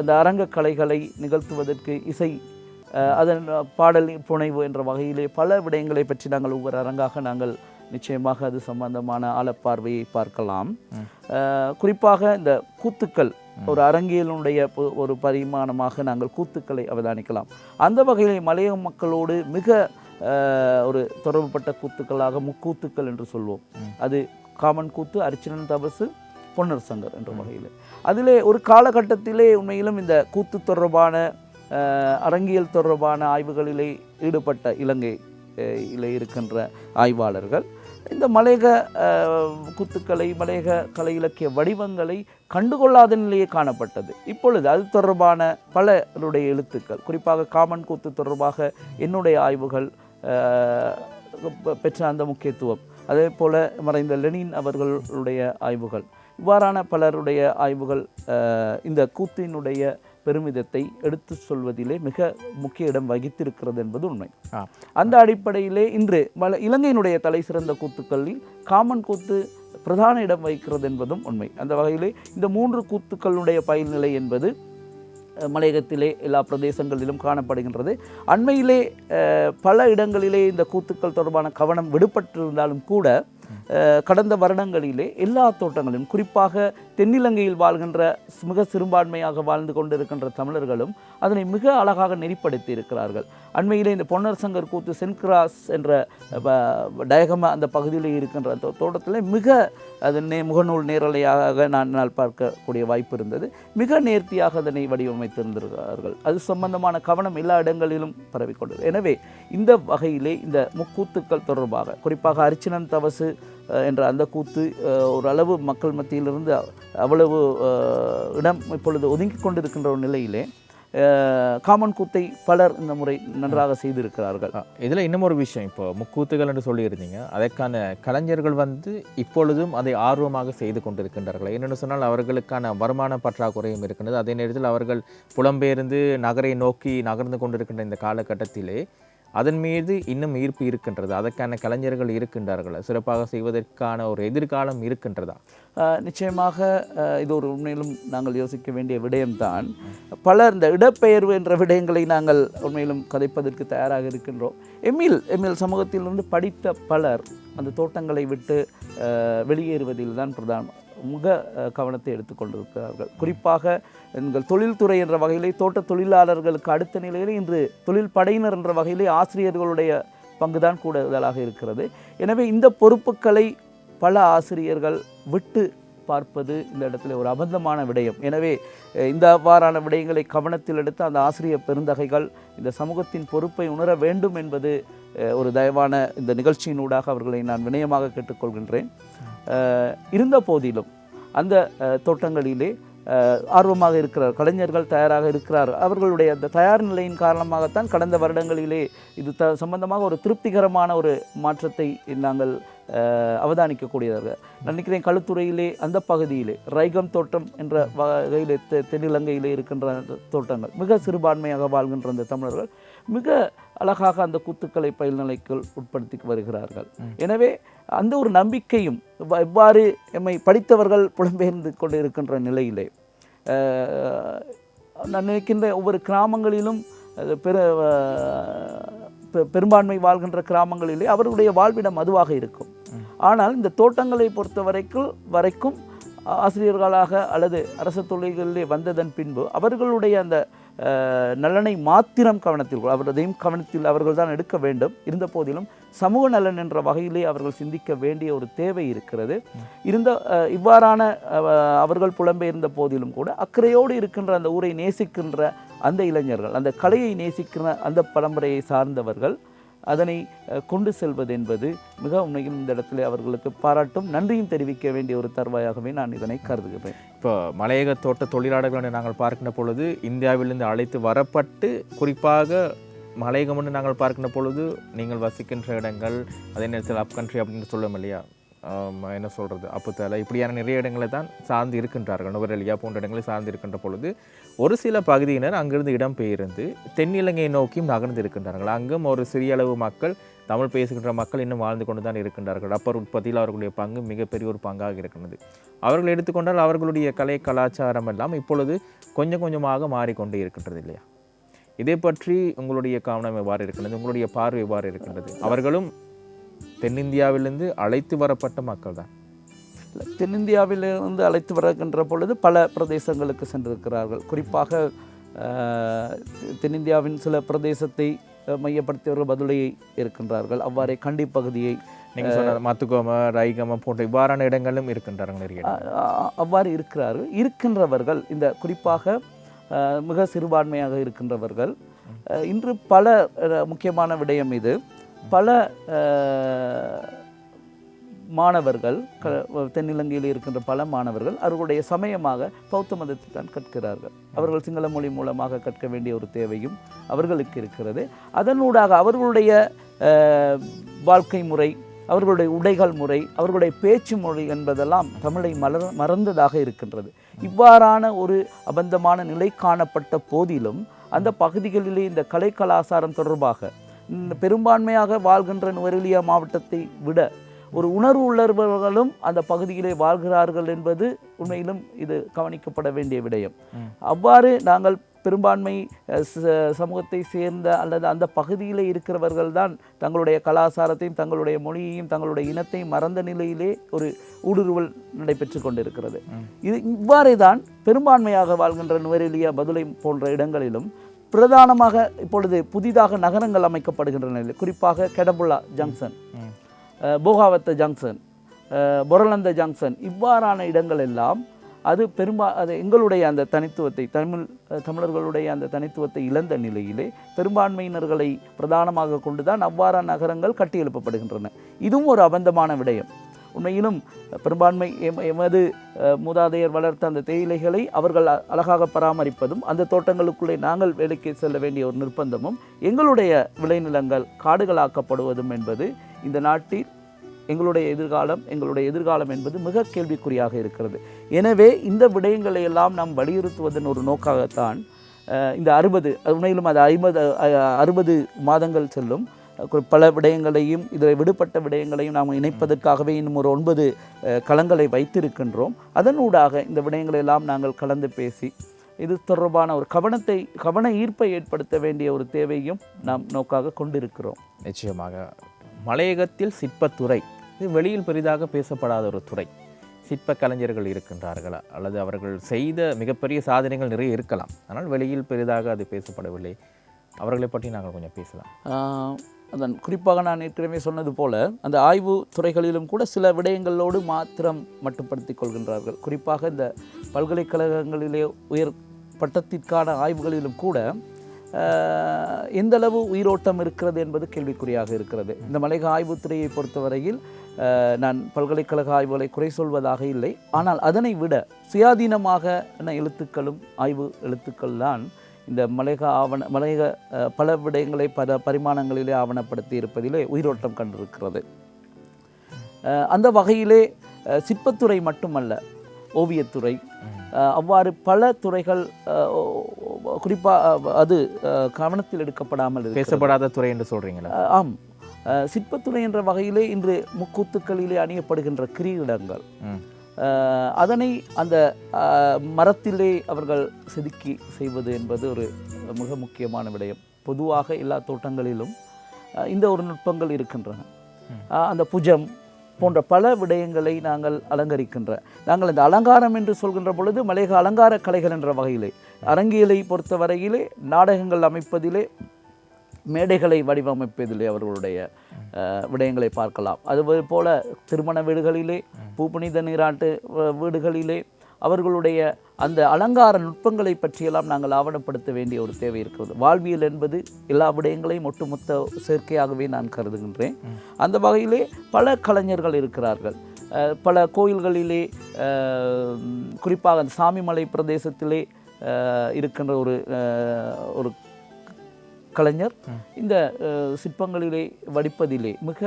இந்த அரங்கக் கலைகளை நிகழ்த்துவதற்கு இசை அதன் பாடல் புனைவு என்ற வகையிலே பல விடயங்களை பற்றி நாங்கள் ஒவ்வொரு அரங்காக நாங்கள் நிச்சயமாக அது சம்பந்தமான ஆழப்பார்வையை பார்க்கலாம். குறிப்பாக இந்த கூத்துக்கள் ஒரு அரங்கியலுடைய ஒரு பரிமாணமாக நாங்கள் கூத்துக்களை அவதானிக்கலாம். அந்த வகையிலே மலையக மக்களோடு மிக ஒரு தொடர்புபட்ட கூத்துக்களாக முக்கூத்துக்கள் என்று சொல்வோம். அது காமன் கூத்து அரிச்சனன் தபசு பொன்னர் சங்கர் என்ற முறையில் அதிலே ஒரு காலகட்டத்திலே உண்மையிலும் இந்த கூத்து தொடர்பான அரங்கியல் தொடர்பான ஆய்வுகளிலே ஈடுபட்ட இலங்கை அஹ், இருக்கின்ற ஆய்வாளர்கள் இந்த மலையக குத்துக்கலை கூத்துக்களை மலையக கலை இலக்கிய வடிவங்களை கண்டுகொள்ளாத நிலையே காணப்பட்டது. இப்பொழுது அது தொடர்பான பலருடைய எழுத்துக்கள் குறிப்பாக காமன் கூத்து தொடர்பாக என்னுடைய ஆய்வுகள் பெற்ற அந்த முக்கியத்துவம் அதே போல் மறைந்த லெனின் அவர்களுடைய ஆய்வுகள் இவ்வாறான பலருடைய ஆய்வுகள் இந்த கூத்தினுடைய பெருமிதத்தை எடுத்து சொல்வதிலே மிக முக்கிய இடம் வகித்திருக்கிறது என்பது உண்மை. அந்த அடிப்படையிலே இன்று மல இலங்கையினுடைய தலை சிறந்த கூத்துக்களில் காமன் கூத்து பிரதான இடம் வகிக்கிறது என்பதும் உண்மை. அந்த வகையிலே இந்த மூன்று கூத்துக்களுடைய பயில்நிலை என்பது மலையகத்திலே எல்லா பிரதேசங்களிலும் காணப்படுகின்றது. அண்மையிலே பல இடங்களிலே இந்த கூத்துக்கள் தொடர்பான கவனம் விடுபட்டிருந்தாலும் கூட கடந்த வருடங்களிலே எல்லா தோட்டங்களிலும் குறிப்பாக தென்னிலங்கையில் வாழ்கின்ற மிக சிறுபான்மையாக வாழ்ந்து கொண்டிருக்கின்ற தமிழர்களும் அதனை மிக அழகாக நெறிப்படுத்தி இருக்கிறார்கள் அண்மையிலே இந்த பொன்னர் சங்கர் கூத்து சென்கிராஸ் என்ற டயகம அந்த பகுதியில் இருக்கின்ற அந்த தோட்டத்தில் மிக அது நே முகநூல் நேரலையாக நான் நான் பார்க்கக்கூடிய வாய்ப்பு இருந்தது. மிக நேர்த்தியாக அதனை வடிவமைத்திருந்திருக்கிறார்கள். அது சம்பந்தமான கவனம் எல்லா இடங்களிலும் பரவிக்கொண்டது. எனவே இந்த வகையிலே இந்த முக்கூத்துக்கள் தொடர்பாக குறிப்பாக அரிச்சினன் தவசு என்ற அந்த கூத்து ஓரளவு மக்கள் மத்தியிலிருந்து அவ்வளவு இடம் இப்பொழுது ஒதுங்கி கொண்டிருக்கின்ற ஒரு நிலையிலே காமன் கூத்தை பலர் இந்த முறை நன்றாக செய்திருக்கிறார்கள். இதில் இன்னும் ஒரு விஷயம். இப்போ முக்கூத்துகள் என்று சொல்லியிருந்தீங்க. அதற்கான கலைஞர்கள் வந்து இப்பொழுதும் அதை ஆர்வமாக செய்து கொண்டிருக்கின்றார்கள். என்னென்னு சொன்னால் அவர்களுக்கான வருமான பற்றாக்குறையும் இருக்கின்றது. அதே நேரத்தில் அவர்கள் புலம்பெயர்ந்து நகரை நோக்கி நகர்ந்து கொண்டிருக்கின்ற இந்த காலகட்டத்திலே அதன் மீது இன்னும் ஈர்ப்பு இருக்கின்றது. அதற்கான கலைஞர்கள் இருக்கின்றார்கள். சிறப்பாக செய்வதற்கான ஒரு எதிர்காலம் இருக்கின்றதா? நிச்சயமாக இது ஒரு உண்மையிலும் நாங்கள் யோசிக்க வேண்டிய விடயம்தான். பலர் இந்த இடப்பெயர்வு என்ற விடயங்களை நாங்கள் உண்மையிலும் கதைப்பதற்கு தயாராக இருக்கின்றோம். எம்மில் எம்மில் சமூகத்திலிருந்து படித்த பலர் அந்த தோட்டங்களை விட்டு வெளியேறுவதில் தான் பிரதானம். மிக கவனத்தை எடுத்துக்கொண்டிருக்கிறார்கள். குறிப்பாக எங்கள் தொழில்துறை என்ற வகையிலே தோட்ட தொழிலாளர்களுக்கு அடுத்த நிலையிலே இன்று தொழில் படையினர் என்ற வகையிலே ஆசிரியர்களுடைய பங்குதான் கூடுதலாக இருக்கிறது. எனவே இந்த பொறுப்புகளை பல ஆசிரியர்கள் விட்டு பார்ப்பது இந்த இடத்துல ஒரு அபந்தமான விடயம். எனவே இந்த அவ்வாறான விடயங்களை கவனத்தில் எடுத்து அந்த ஆசிரியர் பெருந்தகைகள் இந்த சமூகத்தின் பொறுப்பை உணர வேண்டும் என்பது ஒரு தயவான இந்த நிகழ்ச்சியினூடாக அவர்களை நான் வினயமாக கேட்டுக்கொள்கின்றேன். இருந்த போதிலும் அந்த தோட்டங்களிலே ஆர்வமாக இருக்கிறார் கலைஞர்கள் தயாராக இருக்கிறார். அவர்களுடைய அந்த தயார் நிலையின் காரணமாகத்தான் கடந்த வருடங்களிலே இது த சம்பந்தமாக ஒரு திருப்திகரமான ஒரு மாற்றத்தை நாங்கள் அஹ், அவதானிக்கக்கூடியதாக நினைக்கிறேன். கழுத்துறையிலே அந்த பகுதியிலே ரைகம் தோட்டம் என்ற வகையிலே தெ- தென்னிலங்கையிலே இருக்கின்ற அந்த தோட்டங்கள் மிக சிறுபான்மையாக வாழ்கின்ற அந்த தமிழர்கள் மிக அழகாக அந்த கூத்துக்களை பயில்நிலைக்குள் உட்படுத்தி வருகிறார்கள். எனவே அந்த ஒரு நம்பிக்கையும் இவ்வாறு எம்மை படித்தவர்கள் புலம்பெயர்ந்து கொண்டு இருக்கின்ற நிலையிலே நான் நினைக்கின்ற ஒவ்வொரு கிராமங்களிலும் பெரு பெரும்பான்மை வாழ்கின்ற கிராமங்களிலே அவர்களுடைய வாழ்விடம் அதுவாக இருக்கும். ஆனால் இந்த தோட்டங்களை பொறுத்த வரைக்கும் வரைக்கும் ஆசிரியர்களாக அல்லது அரசு தொழில்களிலே வந்ததன் பின்பு அவர்களுடைய அந்த நலனை மாத்திரம் கவனத்தில் அவரதையும் கவனத்தில் அவர்கள் தான் எடுக்க வேண்டும். இருந்த போதிலும் சமூக நலன் என்ற வகையிலே அவர்கள் சிந்திக்க வேண்டிய ஒரு தேவை இருக்கிறது. இருந்த இவ்வாறான அவர்கள் புலம்பெயர்ந்த போதிலும் கூட அக்கறையோடு இருக்கின்ற அந்த ஊரை நேசிக்கின்ற அந்த இளைஞர்கள் அந்த கலையை நேசிக்கிற அந்த பரம்பரையை சார்ந்தவர்கள் அதனை கொண்டு செல்வது என்பது மிக உண்மையில் இந்த இடத்துல அவர்களுக்கு பாராட்டும் நன்றியும் தெரிவிக்க வேண்டிய ஒரு தருவாயாகவே நான் இதனை கருதுகிறேன். இப்போ மலையக தோட்ட தொழிலாளர்களை நாங்கள் பார்க்கின்ற பொழுது இந்தியாவிலிருந்து அழைத்து வரப்பட்டு குறிப்பாக மலையகம் என்று நாங்கள் பார்க்கின்ற பொழுது நீங்கள் வசிக்கின்ற இடங்கள் அதே நேரத்தில் அப் கண்ட்ரி அப்படின்னு சொல்லுவோம் இல்லையா? என்ன சொல்கிறது அப்புத்தலை இப்படியான நிறைய இடங்களை தான் சார்ந்து இருக்கின்றார்கள். நுவரெலியா போன்ற இடங்களை சார்ந்து இருக்கின்ற பொழுது ஒரு சில பகுதியினர் அங்கிருந்து இடம்பெயர்ந்து தென்னிலங்கையை நோக்கியும் நகர்ந்து இருக்கின்றார்கள். அங்கும் ஒரு சிறிய அளவு மக்கள் தமிழ் பேசுகின்ற மக்கள் இன்னும் வாழ்ந்து கொண்டு தான் இருக்கின்றார்கள். ரப்பர் உற்பத்தியில் அவர்களுடைய பங்கு மிகப்பெரிய ஒரு பங்காக இருக்கின்றது. அவர்கள் எடுத்துக்கொண்டால் அவர்களுடைய கலை கலாச்சாரம் எல்லாம் இப்பொழுது கொஞ்சம் கொஞ்சமாக மாறிக்கொண்டே இருக்கின்றது இல்லையா? இதை பற்றி உங்களுடைய கவனம் எவ்வாறு இருக்கின்றது? உங்களுடைய பார்வை எவ்வாறு இருக்கின்றது? அவர்களும் தென்னிந்தியாவிலிருந்து அழைத்து வரப்பட்ட மக்கள் தான் தென்னிந்தியாவிலிருந்து அழைத்து வருகின்ற பொழுது பல பிரதேசங்களுக்கு சென்றிருக்கிறார்கள். குறிப்பாக தென்னிந்தியாவின் சில பிரதேசத்தை அஹ், மையப்படுத்தியவர்கள் பதுளையை இருக்கின்றார்கள். அவ்வாறே கண்டி பகுதியை நீங்கள் சொன்ன மத்துக்கோம ரைகம போன்ற இவ்வாறான இடங்களும் இருக்கின்றார்கள் நிறைய அவ்வாறு இருக்கிறார்கள். இருக்கின்றவர்கள் இந்த குறிப்பாக மிக சிறுபான்மையாக இருக்கின்றவர்கள் இன்று பல முக்கியமான விடயம் இது. பல மாணவர்கள் க- தென்னிலங்கையில் இருக்கின்ற பல மாணவர்கள் அவர்களுடைய சமயமாக பௌத்த மதத்தை தான் கற்கிறார்கள். அவர்கள் சிங்கள மொழி மூலமாக கற்க வேண்டிய ஒரு தேவையும் அவர்களுக்கு இருக்கிறது. அதனூடாக அவர்களுடைய வாழ்க்கை முறை அவர்களுடைய உடைகள் முறை அவர்களுடைய பேச்சு மொழி என்பதெல்லாம் தமிழை மலர் மறந்ததாக இருக்கின்றது. இவ்வாறான ஒரு அபந்தமான நிலை காணப்பட்ட போதிலும் அந்த பகுதிகளிலே இந்த கலை கலாச்சாரம் தொடர்பாக பெரும்பான்மையாக வாழ்கின்ற நுவரெலியா மாவட்டத்தை விட ஒரு உணர்வு உள்ளவர்களும் அந்த பகுதியிலே வாழ்கிறார்கள் என்பது உண்மையிலும் இது கவனிக்கப்பட வேண்டிய விடயம். அவ்வாறு நாங்கள் பெரும்பான்மை சமூகத்தை சேர்ந்த அல்லது அந்த பகுதியிலே இருக்கிறவர்கள் தான் தங்களுடைய கலாச்சாரத்தையும் தங்களுடைய மொழியையும் தங்களுடைய இனத்தையும் மறந்த நிலையிலே ஒரு ஊடுருவல் நடைபெற்று கொண்டிருக்கிறது. இது இவ்வாறே தான் பெரும்பான்மையாக வாழ்கின்ற நுவரெலியா பதுளை போன்ற இடங்களிலும் பிரதானமாக இப்பொழுது புதிதாக நகரங்கள் அமைக்கப்படுகின்ற நிலையில் குறிப்பாக Kedabulla junction Bogawatta junction Boralanda junction இவ்வாறான இடங்கள் எல்லாம் அது பெரும்பா அது எங்களுடைய அந்த தனித்துவத்தை தமிழ் தமிழர்களுடைய அந்த தனித்துவத்தை இழந்த நிலையிலே பெரும்பான்மையினர்களை பிரதானமாக கொண்டுதான் அவ்வாறான நகரங்கள் கட்டியெழுப்பப்படுகின்றன. இதுவும் ஒரு அபந்தமான விடயம். உண்மையிலும் பெரும்பான்மை எம- எமது மூதாதையர் வளர்த்த அந்த தேயிலைகளை அவர்கள் அழகாக பராமரிப்பதும் அந்த தோட்டங்களுக்குள்ளே நாங்கள் வேலைக்கு செல்ல வேண்டிய ஒரு நிர்பந்தமும் எங்களுடைய விளைநிலங்கள் காடுகளாக்கப்படுவதும் என்பது இந்த நாட்டில் எங்களுடைய எதிர்காலம் எங்களுடைய எதிர்காலம் என்பது மிக கேள்விக்குறியாக இருக்கிறது. எனவே இந்த விடயங்களை எல்லாம் நாம் வலியுறுத்துவதன் ஒரு நோக்காகத்தான் இந்த அறுபது உண்மையிலும் அது ஐம்பது அறுபது மாதங்கள் செல்லும். பல விடயங்களையும் இதில் விடுபட்ட விடயங்களையும் நாம் இணைப்பதற்காகவே இன்னும் ஒரு ஒன்பது களங்களை வைத்திருக்கின்றோம். அதனூடாக இந்த விடயங்களை எல்லாம் நாங்கள் கலந்து பேசி இது தொடர்பான ஒரு கவனத்தை கவன ஈர்ப்பை ஏற்படுத்த வேண்டிய ஒரு தேவையும் நாம் நோக்காக கொண்டிருக்கிறோம். நிச்சயமாக. மலையகத்தில் சிற்பத்துறை இது வெளியில் பெரிதாக பேசப்படாத ஒரு துறை. சிற்ப கலைஞர்கள் இருக்கின்றார்களா அல்லது அவர்கள் செய்த மிகப்பெரிய சாதனைகள் நிறைய இருக்கலாம். ஆனால் வெளியில் பெரிதாக அது பேசப்படவில்லை. அவர்களை பற்றி நாங்கள் கொஞ்சம் பேசலாம். அதன் குறிப்பாக நான் ஏற்கனவே சொன்னது போல அந்த ஆய்வு துறைகளிலும் கூட சில விடயங்களோடு மாத்திரம் மட்டுப்படுத்திக் கொள்கின்றார்கள். குறிப்பாக இந்த பல்கலைக்கழகங்களிலே உயர் பட்டத்திற்கான ஆய்வுகளிலும் கூட எந்தளவு உயிரோட்டம் இருக்கிறது என்பது கேள்விக்குறியாக இருக்கிறது. இந்த மலைக ஆய்வுத்துறையை பொறுத்தவரையில் நான் பல்கலைக்கழக ஆய்வுகளை குறை சொல்வதாக இல்லை. ஆனால் அதனை விட சுயாதீனமாக எழுத்துக்களும் ஆய்வு எழுத்துக்கள் தான் இந்த மலைக ஆவண மலைக பல விடயங்களை பல பரிமாணங்களிலே ஆவணப்படுத்தி இருப்பதிலே உயிரோட்டம் கண்டிருக்கிறது. அந்த வகையிலே சிற்பத்துறை மட்டுமல்ல ஓவியத்துறை அவ்வாறு பல துறைகள் குறிப்பாக அது கவனத்தில் எடுக்கப்படாமல். பேசப்படாத துறை என்று சொல்றீங்களா? அஹ், ஆம். சிற்பத்துறை என்ற வகையிலே இன்று முக்கூத்துக்களிலே அணியப்படுகின்ற கிரீடங்கள். அதனை அந்த மரத்திலே அவர்கள் செதுக்கி செய்வது என்பது ஒரு மிக முக்கியமான விடயம். பொதுவாக எல்லா தோட்டங்களிலும் இந்த ஒரு நுட்பங்கள் இருக்கின்றன. அந்த புஜம் போன்ற பல விடயங்களை நாங்கள் அலங்கரிக்கின்ற நாங்கள் இந்த அலங்காரம் என்று சொல்கின்ற பொழுது மலையக அலங்கார கலைகள் என்ற வகையிலே அரங்கியலை பொறுத்தவரையிலே நாடகங்கள் அமைப்பதிலே மேடைகளை வடிவமைப்பதிலே அவர்களுடைய விடயங்களை பார்க்கலாம். அது போல திருமண வீடுகளிலே பூப்புனித நீராட்டு வீடுகளிலே அவர்களுடைய அந்த அலங்கார நுட்பங்களை பற்றியெல்லாம் நாங்கள் ஆவணப்படுத்த வேண்டிய ஒரு தேவை இருக்கிறது. வாழ்வியல் என்பது எல்லா விடயங்களையும் ஒட்டுமொத்த சேர்க்கையாகவே நான் கருதுகின்றேன். அந்த வகையிலே பல கலைஞர்கள் இருக்கிறார்கள். பல கோயில்களிலே குறிப்பாக அந்த சாமிமலை பிரதேசத்திலே இருக்கின்ற ஒரு ஒரு கலைஞர் இந்த சிற்பங்களிலே வடிப்பதிலே மிக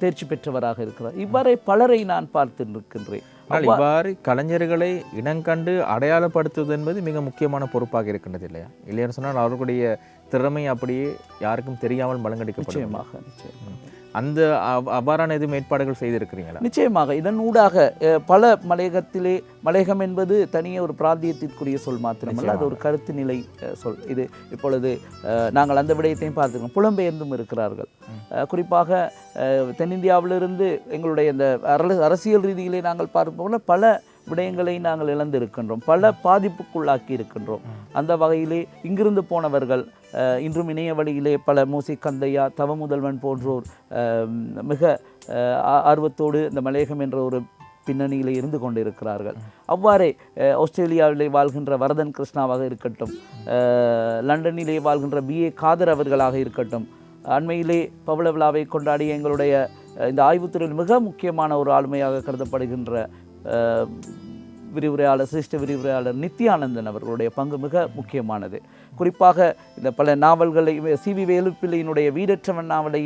தேர்ச்சி பெற்றவராக இருக்கிறார். இவ்வாறே பலரை நான் பார்த்து நிற்கின்றேன் ஆனால் இவ்வாறு கலைஞர்களை இனங்கண்டு அடையாளப்படுத்துவது என்பது மிக முக்கியமான பொறுப்பாக இருக்கின்றது இல்லையா? இல்லைன்னு சொன்னால் அவர்களுடைய திறமை அப்படியே யாருக்கும் தெரியாமல் மலங்கடிக்கப்படும் நிச்சயமாக நிச்சயம் அந்த அவ- அவ்வாறான எதுவும் ஏற்பாடுகள் செய்திருக்கிறீங்களா? நிச்சயமாக. இதன் ஊடாக பல மலையகத்திலே மலையகம் என்பது தனியே ஒரு பிராந்தியத்திற்குரிய சொல் மாத்திரமல்ல அது ஒரு கருத்து நிலை சொல். இது இப்பொழுது நாங்கள் அந்த விடயத்தையும் பார்த்துக்கோம் புலம்பெயர்ந்தும் இருக்கிறார்கள். குறிப்பாக தென்னிந்தியாவிலிருந்து எங்களுடைய இந்த அரசியல் ரீதியிலே நாங்கள் பார்ப்போம்னா பல விடயங்களை நாங்கள் இழந்திருக்கின்றோம். பல பாதிப்புக்குள்ளாக்கி இருக்கின்றோம். அந்த வகையிலே இங்கிருந்து போனவர்கள் இன்றும் இணைய வழியிலே பல மூசி கந்தையா தவமுதல்வன் போன்றோர் மிக ஆ- ஆர்வத்தோடு இந்த மலையகம் என்ற ஒரு பின்னணியில் இருந்து கொண்டிருக்கிறார்கள். அவ்வாறே ஆஸ்திரேலியாவிலே வாழ்கின்ற வரதன் கிருஷ்ணாவாக இருக்கட்டும் லண்டனிலே வாழ்கின்ற பிஏ காதர் அவர்களாக இருக்கட்டும் அண்மையிலே பவள விழாவை கொண்டாடிய எங்களுடைய இந்த ஆய்வுத்துறையில் மிக முக்கியமான ஒரு ஆளுமையாக கருதப்படுகின்ற விரிவுரையாளர் சிரேஷ்ட விரிவுரையாளர் நித்யானந்தன் அவர்களுடைய பங்கு மிக முக்கியமானது. குறிப்பாக இந்த பல நாவல்களை சி வி வேலுப்பிள்ளையினுடைய வீடற்றவன் நாவலை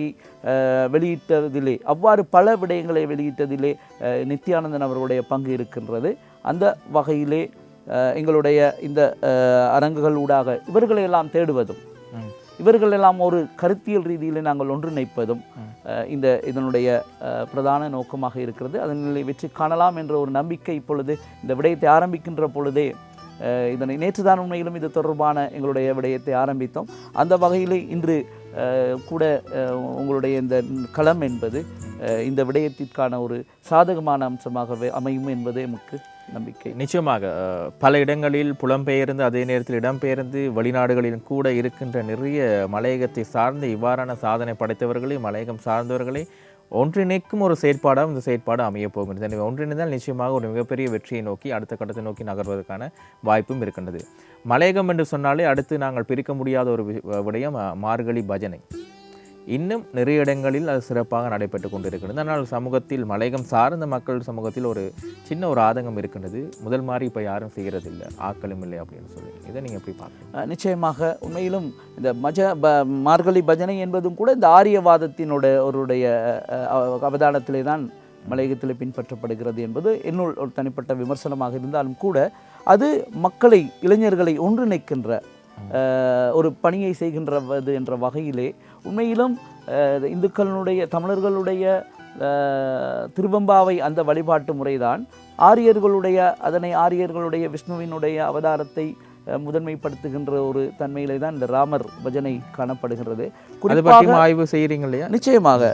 வெளியிட்டதிலே அவ்வாறு பல விடயங்களை வெளியிட்டதிலே நித்யானந்தன் அவர்களுடைய பங்கு இருக்கின்றது. அந்த வகையிலே எங்களுடைய இந்த அரங்குகள் ஊடாக இவர்களையெல்லாம் தேடுவதும் இவர்கள் எல்லாம் ஒரு கருத்தியல் ரீதியில் நாங்கள் ஒன்றிணைப்பதும் இந்த இதனுடைய பிரதான நோக்கமாக இருக்கிறது. அதனில் வெற்றி காணலாம் என்ற ஒரு நம்பிக்கை இப்பொழுது இந்த விடயத்தை ஆரம்பிக்கின்ற பொழுதே இதனை நேற்றுதான் உண்மையிலும் இது தொடர்பான எங்களுடைய விடயத்தை ஆரம்பித்தோம். அந்த வகையில் இன்று கூட உங்களுடைய இந்த களம் என்பது இந்த விடயத்திற்கான ஒரு சாதகமான அம்சமாகவே அமையும் என்பதே எமக்கு நம்பிக்கை. நிச்சயமாக பல இடங்களில் புலம்பெயர்ந்து அதே நேரத்தில் இடம்பெயர்ந்து வெளிநாடுகளில் கூட இருக்கின்ற நிறைய மலையகத்தை சார்ந்து இவ்வாறான சாதனை படைத்தவர்களை மலையகம் சார்ந்தவர்களை ஒன்றிணைக்கும் ஒரு செயற்பாடாக இந்த செயற்பாடு அமையப் போகின்றது. எனவே ஒன்றிணைந்தால் நிச்சயமாக ஒரு மிகப்பெரிய வெற்றியை நோக்கி அடுத்த கட்டத்தை நோக்கி நகர்வதற்கான வாய்ப்பும் இருக்கின்றது. மலையகம் என்று சொன்னாலே அடுத்து நாங்கள் பிரிக்க முடியாத ஒரு விடயம் மார்கழி பஜனை. இன்னும் நிறைய இடங்களில் அது சிறப்பாக நடைபெற்று கொண்டிருக்கிறது. ஆனால் சமூகத்தில் மலையகம் சார்ந்த மக்கள் சமூகத்தில் ஒரு சின்ன ஒரு ஆதங்கம் இருக்கின்றது. முதல் மாதிரி இப்போ யாரும் செய்கிறதில்லை ஆக்களும் இல்லை அப்படின்னு சொல்லி இதை நீங்கள் எப்படி அஹ் நிச்சயமாக உண்மையிலும் இந்த மஜ ப மார்கழி பஜனை என்பதும் கூட இந்த ஆரியவாதத்தினோட ஒருடைய அவதானத்திலே தான் மலையகத்தில் பின்பற்றப்படுகிறது என்பது என்னுள் ஒரு தனிப்பட்ட விமர்சனமாக இருந்தாலும் கூட அது மக்களை இளைஞர்களை ஒன்றிணைக்கின்ற ஒரு பணியை செய்கின்றது என்ற வகையிலே உண்மையிலும் இந்துக்களுடைய தமிழர்களுடைய திருவெம்பாவை அந்த வழிபாட்டு முறைதான். ஆரியர்களுடைய அதனை ஆரியர்களுடைய விஷ்ணுவினுடைய அவதாரத்தை முதன்மைப்படுத்துகின்ற ஒரு தன்மையிலே தான் இந்த ராமர் பஜனை காணப்படுகிறது குறிப்பாக ஆய்வு செய்கிறீங்க இல்லையா? நிச்சயமாக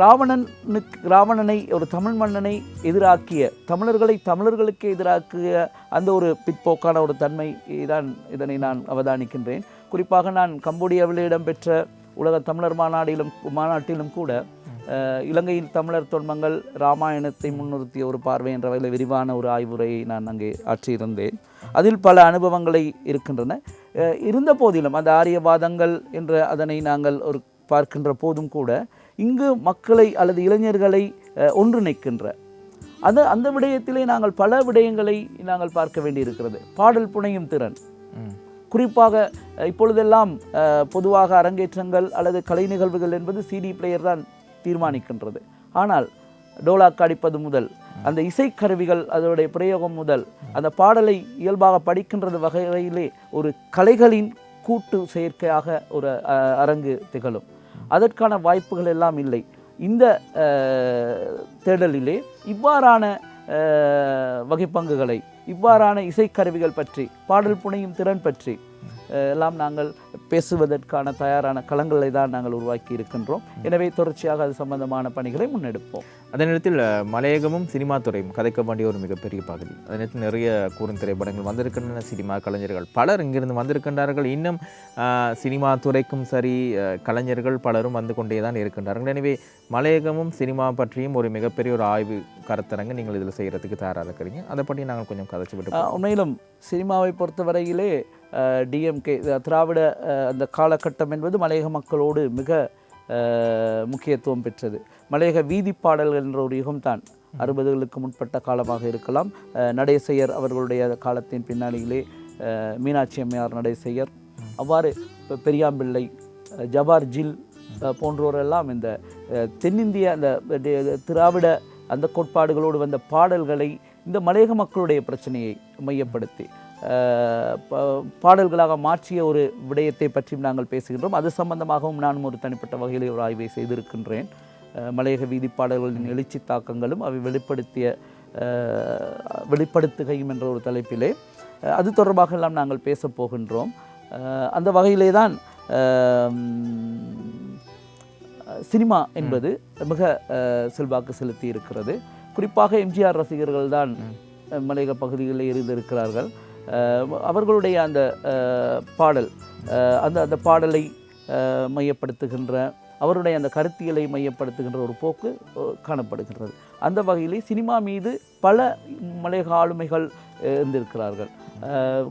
ராவணனுக்கு ராவணனை ஒரு தமிழ் மன்னனை எதிராக்கிய தமிழர்களை தமிழர்களுக்கு எதிராக்கிய அந்த ஒரு பிற்போக்கான ஒரு தன்மை தான் இதனை நான் அவதானிக்கின்றேன். குறிப்பாக நான் கம்போடியாவில் இடம்பெற்ற உலக தமிழர் மாநாட்டிலும் மாநாட்டிலும் கூட அஹ், இலங்கையின் தமிழர் தொன்மங்கள் ராமாயணத்தை முன்னிறுத்திய ஒரு பார்வை என்ற வகையில் விரிவான ஒரு ஆய்வுரையை நான் அங்கே ஆற்றியிருந்தேன். அதில் பல அனுபவங்களை இருக்கின்றன. இருந்த போதிலும் அந்த ஆரியவாதங்கள் என்ற அதனை நாங்கள் ஒரு பார்க்கின்ற போதும் கூட இங்கு மக்களை அல்லது இளைஞர்களை ஒன்றிணைக்கின்ற அந்த அந்த விடயத்திலே நாங்கள் பல விடயங்களை நாங்கள் பார்க்க வேண்டியிருக்கிறது. பாடல் புனையும் திறன். குறிப்பாக இப்பொழுதெல்லாம் பொதுவாக அரங்கேற்றங்கள் அல்லது கலை நிகழ்வுகள் என்பது சிடி பிளேயர் தான் தீர்மானிக்கின்றது. ஆனால் டோலாக் அடிப்பது முதல் அந்த இசைக்கருவிகள் அதனுடைய பிரயோகம் முதல் அந்த பாடலை இயல்பாக படிக்கின்றது வகையிலே ஒரு கலைகளின் கூட்டு செயற்கையாக ஒரு அரங்கு திகழும். அதற்கான வாய்ப்புகள் எல்லாம் இல்லை. இந்த தேடலிலே இவ்வாறான வகைப்பங்குகளை இவ்வாறான இசைக்கருவிகள் பற்றி பாடல் புனையும் திறன் பற்றி எல்லாம் நாங்கள் பேசுவதற்கான தயாரான களங்களை தான் நாங்கள் உருவாக்கி இருக்கின்றோம். எனவே தொடர்ச்சியாக அது சம்பந்தமான பணிகளை முன்னெடுப்போம். அதே நேரத்தில் மலையகமும் சினிமா துறையும் கதைக்க வேண்டிய ஒரு மிகப்பெரிய பகுதி. அதே நேரத்தில் நிறைய கூறும் திரைப்படங்கள் வந்திருக்கின்றன சினிமா கலைஞர்கள் பலர் இங்கிருந்து வந்திருக்கின்றார்கள். இன்னும் சினிமா துறைக்கும் சரி கலைஞர்கள் பலரும் வந்து கொண்டே தான் இருக்கின்றார்கள். எனவே மலையகமும் சினிமா பற்றியும் ஒரு மிகப்பெரிய ஒரு ஆய்வு கருத்தரங்கு நீங்கள் இதில் செய்கிறதுக்கு தயாராக இருக்கிறீங்க. அதை பற்றி நாங்கள் கொஞ்சம் கதைச்சு விட்டு உண்மையிலும் சினிமாவை பொறுத்தவரையிலே டிஎம்கே திராவிட அந்த காலகட்டம் என்பது மலையக மக்களோடு மிக முக்கியத்துவம் பெற்றது. மலையக வீதி பாடல்கள் என்ற ஒரு யுகம்தான் அறுபதுகளுக்கு முற்பட்ட காலமாக இருக்கலாம். நடேசையர் அவர்களுடைய காலத்தின் பின்னணியிலே மீனாட்சி அம்மையார் நடேசையர் அவ்வாறு இப்போ பெரியாம்பிள்ளை ஜபார் ஜில் போன்றோரெல்லாம் இந்த தென்னிந்திய அந்த திராவிட அந்த கோட்பாடுகளோடு வந்த பாடல்களை இந்த மலையக மக்களுடைய பிரச்சனையை மையப்படுத்தி பாடல்களாக மாற்றிய ஒரு விடயத்தை பற்றியும் நாங்கள் பேசுகின்றோம். அது சம்பந்தமாகவும் நானும் ஒரு தனிப்பட்ட வகையில் ஒரு ஆய்வை செய்திருக்கின்றேன். மலையக வீதி பாடல்களின் எழுச்சி தாக்கங்களும் அவை வெளிப்படுத்திய வெளிப்படுத்துகையும் என்ற ஒரு தலைப்பிலே. அது தொடர்பாக எல்லாம் நாங்கள் பேசப் போகின்றோம். அந்த வகையிலே தான் சினிமா என்பது மிக செல்வாக்கு செலுத்தி இருக்கிறது குறிப்பாக எம்ஜிஆர் ரசிகர்கள் தான் மலையக பகுதிகளில் இருந்திருக்கிறார்கள். அவர்களுடைய அந்த பாடல் அந்த அந்த பாடலை மையப்படுத்துகின்ற அவருடைய அந்த கருத்தியலை மையப்படுத்துகின்ற ஒரு போக்கு காணப்படுகின்றது. அந்த வகையிலே சினிமா மீது பல மலையக ஆளுமைகள் இருந்திருக்கிறார்கள்.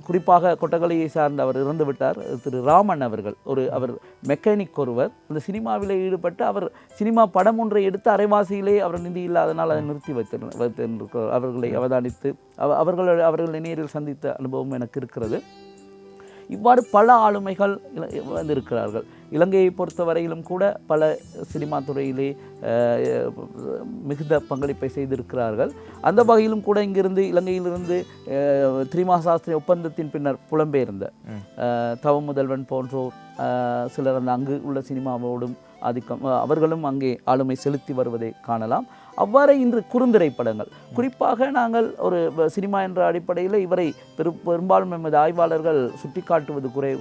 குறிப்பாக கொட்டகலையை சார்ந்த அவர் இறந்து விட்டார். திரு ராமன் அவர்கள் ஒரு அவர் மெக்கானிக் ஒருவர். அந்த சினிமாவில் ஈடுபட்டு அவர் சினிமா படம் ஒன்றை எடுத்து அரைவாசியிலே அவர் நிதி இல்லாதனால் அதை நிறுத்தி வைத்திரு வைத்திருக்கிறார். அவர்களை அவதானித்து அவ- அவர்கள் அவர்களை நேரில் சந்தித்த அனுபவம் எனக்கு இருக்கிறது. இவ்வாறு பல ஆளுமைகள் வந்திருக்கிறார்கள். இலங்கையை பொறுத்தவரையிலும் கூட பல சினிமா துறையிலே மிகுந்த பங்களிப்பை செய்திருக்கிறார்கள். அந்த வகையிலும் கூட இங்கிருந்து இலங்கையிலிருந்து திரிமா சாஸ்திரி ஒப்பந்தத்தின் பின்னர் புலம்பெயர்ந்த தவ முதல்வன் போன்றோர் சிலர் அந்த அங்கு உள்ள சினிமாவோடும் ஆதிக்கம் அவர்களும் அங்கே ஆளுமை செலுத்தி வருவதை காணலாம். அவ்வாறே இன்று குறுந்திரைப்படங்கள். குறிப்பாக நாங்கள் ஒரு சினிமா என்ற அடிப்படையில் இவரை பெரு பெரும்பாலும் எமது ஆய்வாளர்கள் சுட்டிக்காட்டுவது குறை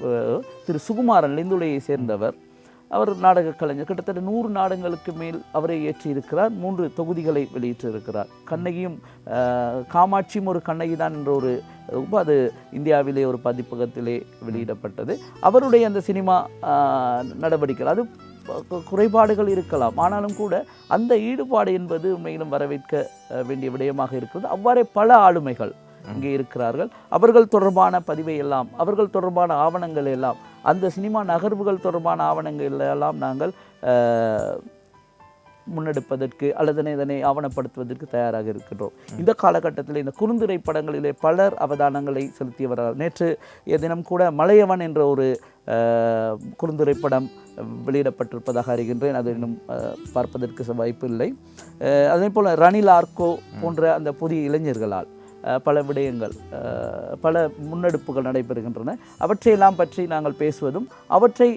திரு சுகுமாரன் லிந்துளையை சேர்ந்தவர். அவர் நாடக கலைஞர். கிட்டத்தட்ட நூறு நாடகங்களுக்கு மேல் அவரை ஏற்றியிருக்கிறார் மூன்று தொகுதிகளை வெளியிட்டிருக்கிறார். கண்ணகியும் காமாட்சியும் ஒரு கண்ணகி தான் என்ற ஒரு அது இந்தியாவிலே ஒரு பதிப்பகத்திலே வெளியிடப்பட்டது. அவருடைய அந்த சினிமா நடவடிக்கைகள். அது குறைபாடுகள் இருக்கலாம். ஆனாலும் கூட அந்த ஈடுபாடு என்பது உண்மையிலும் வரவேற்க வேண்டிய விடயமாக இருக்கிறது. அவ்வாறே பல ஆளுமைகள் இங்கே இருக்கிறார்கள். அவர்கள் தொடர்பான பதிவை எல்லாம் அவர்கள் தொடர்பான ஆவணங்கள் எல்லாம் அந்த சினிமா நகர்வுகள் தொடர்பான ஆவணங்கள் எல்லாம் நாங்கள் முன்னெடுப்பதற்கு அல்லது இதனை ஆவணப்படுத்துவதற்கு தயாராக இருக்கின்றோம். இந்த காலகட்டத்தில் இந்த குறுந்திரை படங்களிலே பலர் அவதானங்களை செலுத்தியவர்கள். நேற்று தினம் கூட மலையவன் என்ற ஒரு குறுந்திரை படம் வெளியிடப்பட்டிருப்பதாக அறிகின்றேன். அது இன்னும் பார்ப்பதற்கு வாய்ப்பு இல்லை. அதே போல் ரணில் ஆர்கோ போன்ற அந்த புதிய இளைஞர்களால் பல விடயங்கள் பல முன்னெடுப்புகள் நடைபெறுகின்றன. அவற்றையெல்லாம் பற்றி நாங்கள் பேசுவதும் அவற்றை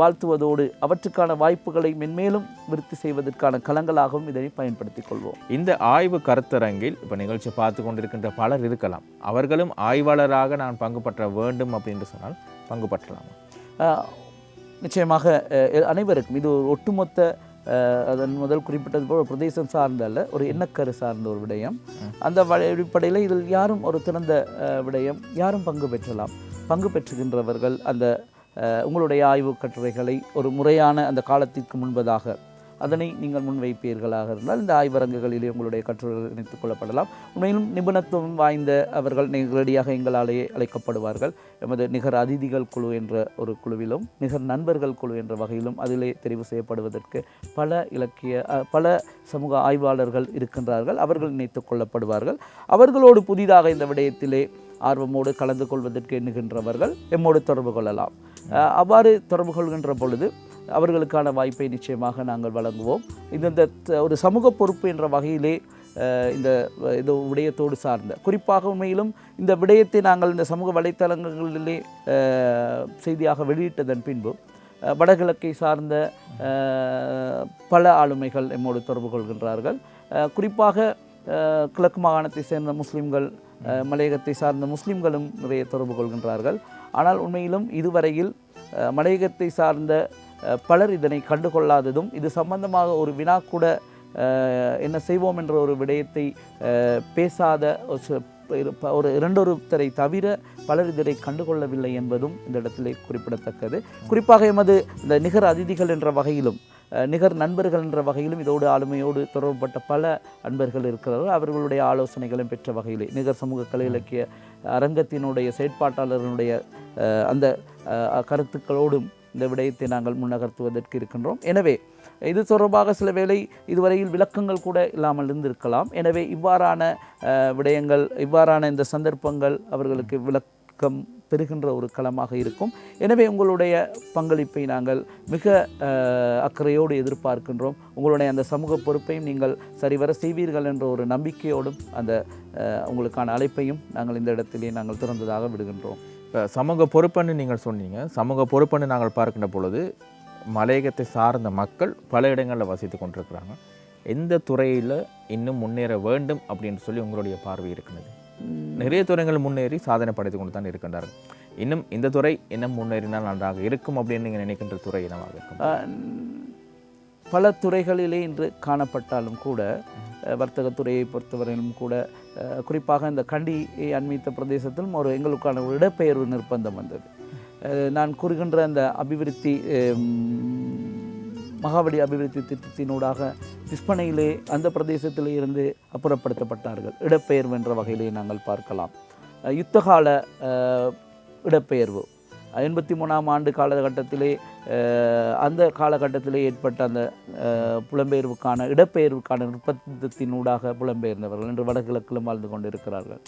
வாழ்த்துவதோடு அவற்றுக்கான வாய்ப்புகளை மென்மேலும் விருத்தி செய்வதற்கான களங்களாகவும் இதனை பயன்படுத்திக் கொள்வோம். இந்த ஆய்வு கருத்தரங்கில் இப்போ நிகழ்ச்சி பார்த்து கொண்டிருக்கின்ற பலர் இருக்கலாம். அவர்களும் ஆய்வாளராக நான் பங்கு பற்ற வேண்டும் அப்படின்னு சொன்னால் பங்கு பற்றலாம்? நிச்சயமாக அனைவருக்கும் இது ஒரு ஒட்டுமொத்த அதன் முதல் குறிப்பிட்டது போல் பிரதேசம் சார்ந்த அல்ல ஒரு எண்ணக்கரு சார்ந்த ஒரு விடயம். அந்த அடிப்படையில் இதில் யாரும் ஒரு திறந்த விடயம் யாரும் பங்கு பெற்றலாம். பங்கு பெற்றுகின்றவர்கள் அந்த உங்களுடைய ஆய்வு கட்டுரைகளை ஒரு முறையான அந்த காலத்திற்கு முன்பதாக அதனை நீங்கள் முன்வைப்பீர்களாக இருந்தால் இந்த ஆய்வரங்குகளிலே உங்களுடைய கட்டுரைகள் இணைத்துக் கொள்ளப்படலாம். உண்மையிலும் நிபுணத்துவம் வாய்ந்த அவர்கள் நேரடியாக எங்களாலேயே அழைக்கப்படுவார்கள். எமது நிகர் அதிதிகள் குழு என்ற ஒரு குழுவிலும் நிகர் நண்பர்கள் குழு என்ற வகையிலும் அதிலே தெரிவு செய்யப்படுவதற்கு பல இலக்கிய பல சமூக ஆய்வாளர்கள் இருக்கின்றார்கள். அவர்கள் இணைத்துக் கொள்ளப்படுவார்கள். அவர்களோடு புதிதாக இந்த விடயத்திலே ஆர்வமோடு கலந்து கொள்வதற்கு எண்ணுகின்றவர்கள். எம்மோடு தொடர்பு கொள்ளலாம். அவ்வாறு தொடர்பு கொள்கின்ற பொழுது அவர்களுக்கான வாய்ப்பை நிச்சயமாக நாங்கள் வழங்குவோம். இது இந்த ஒரு சமூக பொறுப்பு என்ற வகையிலே இந்த இந்த இது விடயத்தோடு சார்ந்த குறிப்பாக உண்மையிலும் இந்த விடயத்தை நாங்கள் இந்த சமூக வலைத்தளங்களிலே செய்தியாக வெளியிட்டதன் பின்பு வடகிழக்கை சார்ந்த பல ஆளுமைகள் எம்மோடு தொடர்பு கொள்கின்றார்கள். குறிப்பாக கிழக்கு மாகாணத்தை சேர்ந்த முஸ்லீம்கள் மலையகத்தை சார்ந்த முஸ்லீம்களும் நிறைய தொடர்பு கொள்கின்றார்கள். ஆனால் உண்மையிலும் இதுவரையில் மலையகத்தை சார்ந்த பலர் இதனை கண்டுகொள்ளாததும் இது சம்பந்தமாக ஒரு வினா கூட என்ன செய்வோம் என்ற ஒரு விடயத்தை பேசாத ஒரு ஒரு இரண்டொருத்தரை தவிர பலர் இதனை கண்டுகொள்ளவில்லை என்பதும் இந்த இடத்திலே குறிப்பிடத்தக்கது. குறிப்பாக எமது இந்த நிகர் அதிதிகள் என்ற வகையிலும் நிகர் நண்பர்கள் என்ற வகையிலும் இதோடு ஆளுமையோடு தொடர்புபட்ட பல அன்பர்கள் இருக்கிறார்கள். அவர்களுடைய ஆலோசனைகளும் பெற்ற வகையிலே நிகர் சமூக கலை இலக்கிய அரங்கத்தினுடைய செயற்பாட்டாளர்களுடைய அந்த கருத்துக்களோடும் இந்த விடயத்தை நாங்கள் முன்னகர்த்துவதற்கு இருக்கின்றோம். எனவே இது தொடர்பாக சில வேளை இதுவரையில் விளக்கங்கள் கூட இல்லாமல் இருந்திருக்கலாம். எனவே இவ்வாறான விடயங்கள் இவ்வாறான இந்த சந்தர்ப்பங்கள் அவர்களுக்கு விளக்கம் பெறுகின்ற ஒரு களமாக இருக்கும். எனவே உங்களுடைய பங்களிப்பை நாங்கள் மிக அக்கறையோடு எதிர்பார்க்கின்றோம். உங்களுடைய அந்த சமூக பொறுப்பையும் நீங்கள் சரிவர செய்வீர்கள் என்ற ஒரு நம்பிக்கையோடும் அந்த உங்களுக்கான அழைப்பையும் நாங்கள் இந்த இடத்திலே நாங்கள் திறந்ததாக விடுகின்றோம். இப்போ சமூக பொறுப்புன்னு நீங்கள் சொன்னீங்க. சமூக பொறுப்புன்னு நாங்கள் பார்க்கின்ற பொழுது மலையகத்தை சார்ந்த மக்கள் பல இடங்களில் வசித்து கொண்டிருக்கிறாங்க. எந்த துறையில் இன்னும் முன்னேற வேண்டும் அப்படின்னு சொல்லி உங்களுடைய பார்வை இருக்கிறது? நிறைய துறைகள் முன்னேறி சாதனை படைத்து கொண்டு தான் இருக்கின்றார்கள். இன்னும் இந்த துறை இன்னும் முன்னேறினால் நன்றாக இருக்கும் அப்படின்னு நீங்கள் நினைக்கின்ற துறை என்னவாக இருக்கும்? பல துறைகளிலே இன்று காணப்பட்டாலும் கூட அஹ், வர்த்தகத் துறையை பொறுத்தவரையிலும் கூட குறிப்பாக இந்த கண்டி அண்மித்த பிரதேசத்திலும் ஒரு எங்களுக்கான ஒரு இடப்பெயர்வு நிர்பந்தம் வந்தது. நான் கூறுகின்ற அந்த அபிவிருத்தி மகாவடி அபிவிருத்தி திட்டத்தினூடாக விற்பனையிலே அந்த பிரதேசத்திலே இருந்து அப்புறப்படுத்தப்பட்டார்கள். இடப்பெயர்வு என்ற வகையிலே நாங்கள் பார்க்கலாம். யுத்தகால இடப்பெயர்வு. எண்பத்தி மூணாம் ஆண்டு காலகட்டத்திலே அந்த காலகட்டத்திலே ஏற்பட்ட அந்த புலம்பெயர்வுக்கான இடப்பெயர்வுக்கான நிர்பந்தத்தினூடாக புலம்பெயர்ந்தவர்கள். இன்று வடகிழக்கிலும் வாழ்ந்து கொண்டிருக்கிறார்கள்.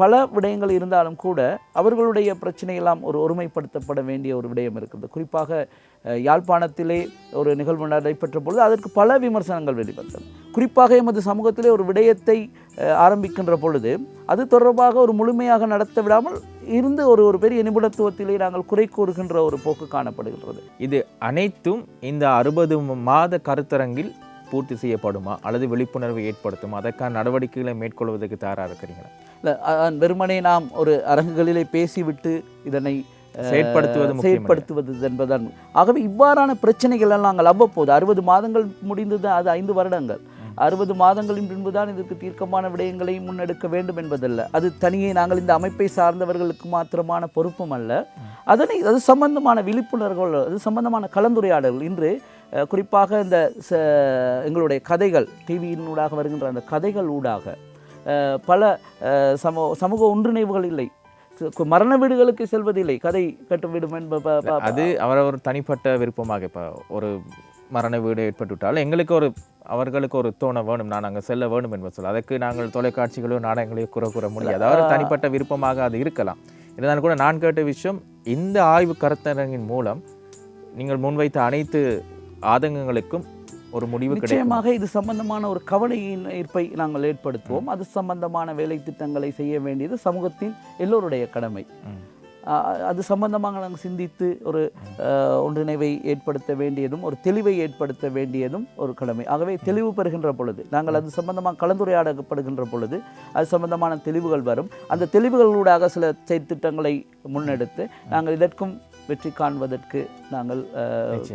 பல விடயங்கள் இருந்தாலும் கூட அவர்களுடைய பிரச்சனையெல்லாம் ஒரு ஒருமைப்படுத்தப்பட வேண்டிய ஒரு விடயம் இருக்கிறது குறிப்பாக யாழ்ப்பாணத்திலே ஒரு நிகழ்வு நடைபெற்ற பொழுது அதற்கு பல விமர்சனங்கள் வெளிவந்தது. குறிப்பாக எமது சமூகத்திலே ஒரு விடயத்தை ஆரம்பிக்கின்ற பொழுது அது தொடர்பாக ஒரு முழுமையாக நடத்த விடாமல் இருந்து ஒரு ஒரு பெரிய நிபுணத்துவத்திலே நாங்கள் குறை கூறுகின்ற ஒரு போக்கு காணப்படுகின்றது. இது அனைத்தும் இந்த அறுபது மாத கருத்தரங்கில் பூர்த்தி செய்யப்படுமா? அல்லது விழிப்புணர்வை ஏற்படுத்துமா? அதற்கான நடவடிக்கைகளை மேற்கொள்வதற்கு தயாராக இருக்கிறீங்களா வெறுமனே நாம் ஒரு அரங்குகளிலே பேசிவிட்டு இதனை செயற்படுத்துவது. செயற்படுத்துவது என்பதுதான். ஆகவே இவ்வாறான பிரச்சனைகள் எல்லாம் நாங்கள் அவ்வப்போது அறுபது மாதங்கள் முடிந்தது அது ஐந்து வருடங்கள். அறுபது மாதங்களின் பின்புதான் இதற்கு தீர்க்கமான விடயங்களை முன்னெடுக்க வேண்டும் என்பதல்ல. அது தனியே நாங்கள் இந்த அமைப்பை சார்ந்தவர்களுக்கு மாத்திரமான பொறுப்பும் அல்ல. அதனை அது சம்பந்தமான விழிப்புணர்வுகள் அது சம்பந்தமான கலந்துரையாடல்கள். இன்று குறிப்பாக இந்த எங்களுடைய கதைகள் டிவியினூடாக வருகின்ற அந்த கதைகள் ஊடாக பல அஹ், சமூக ஒன்றிணைவுகள் இல்லை. மரண வீடுகளுக்கு செல்வதில்லை. கதை கட்டுவிடும் என்ப அது அவரவர் தனிப்பட்ட விருப்பமாக இப்போ ஒரு மரண வீடு ஏற்பட்டுவிட்டால் எங்களுக்கு ஒரு அவர்களுக்கு ஒரு தோண வேணும். நான் அங்கே செல்ல வேணும் என்பது சொல்ல அதற்கு நாங்கள் தொலைக்காட்சிகளோ நாடகங்களையோ குறை கூற முடியாது. அவர் தனிப்பட்ட விருப்பமாக அது இருக்கலாம். இருந்தாலும் கூட நான் கேட்ட விஷயம் இந்த ஆய்வு கருத்தரங்கின் மூலம் நீங்கள் முன்வைத்த அனைத்து ஆதங்கங்களுக்கும் ஒரு முடிவு நிச்சயமாக இது சம்பந்தமான ஒரு கவலையின் ஈர்ப்பை நாங்கள் ஏற்படுத்துவோம். அது சம்பந்தமான வேலை திட்டங்களை செய்ய வேண்டியது சமூகத்தின் எல்லோருடைய கடமை. அது சம்பந்தமாக நாங்கள் சிந்தித்து ஒரு ஒன்றிணைவை ஏற்படுத்த வேண்டியதும் ஒரு தெளிவை ஏற்படுத்த வேண்டியதும் ஒரு கடமை. ஆகவே தெளிவு பெறுகின்ற பொழுது நாங்கள் அது சம்பந்தமாக கலந்துரையாடப்படுகின்ற பொழுது அது சம்பந்தமான தெளிவுகள் வரும். அந்த தெளிவுகளூடாக சில செயற்திட்டங்களை முன்னெடுத்து நாங்கள் இதற்கும் வெற்றி காண்பதற்கு நாங்கள்.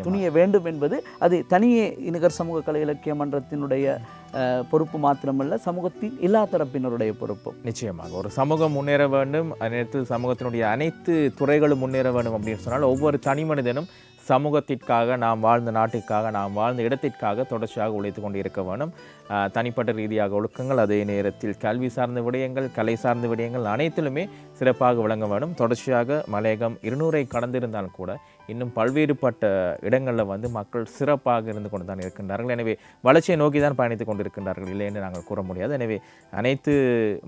துணிய வேண்டும் என்பது அது தனியே நிகர் சமூக கலை இலக்கிய மன்றத்தினுடைய பொறுப்பு மாத்திரமல்ல சமூகத்தின் எல்லா தரப்பினருடைய பொறுப்பும் நிச்சயமாக ஒரு சமூகம் முன்னேற வேண்டும் நேரத்தில் சமூகத்தினுடைய அனைத்து துறைகளும் முன்னேற வேண்டும் அப்படின்னு சொன்னால் ஒவ்வொரு தனி மனிதனும் சமூகத்திற்காக நாம் வாழ்ந்த நாட்டிற்காக நாம் வாழ்ந்த இடத்திற்காக தொடர்ச்சியாக உழைத்து கொண்டு இருக்க வேண்டும் தனிப்பட்ட ரீதியாக ஒழுக்கங்கள் அதே நேரத்தில் கல்வி சார்ந்த விடயங்கள் கலை சார்ந்த விடயங்கள் அனைத்திலுமே சிறப்பாக விளங்க வேண்டும். தொடர்ச்சியாக மலையகம் இருநூறை கடந்திருந்தாலும் கூட இன்னும் பல்வேறுபட்ட இடங்களில் வந்து மக்கள் சிறப்பாக இருந்து கொண்டு தான் இருக்கின்றார்கள். எனவே வளர்ச்சியை நோக்கி தான் பயணித்துக் கொண்டிருக்கின்றார்கள். இல்லை என்று நாங்கள் கூற முடியாது. எனவே அனைத்து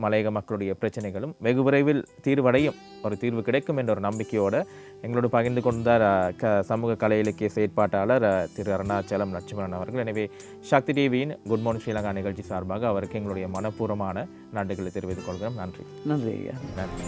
மலையக மக்களுடைய பிரச்சனைகளும் வெகு விரைவில் தீர்வடையும். ஒரு தீர்வு கிடைக்கும் என்ற ஒரு நம்பிக்கையோடு எங்களோடு பகிர்ந்து கொண்டார் க சமூக கலை இலக்கிய செயற்பாட்டாளர் திரு அருணாச்சலம் லட்சுமணன் அவர்கள். எனவே சக்தி டிவியின் குட் மார்னிங் ஸ்ரீலங்கா நிகழ்ச்சி சார்பாக அவருக்கு எங்களுடைய மனப்பூர்வமான நன்றிகளை தெரிவித்துக் கொள்கிறோம். நன்றி. நன்றி நன்றி.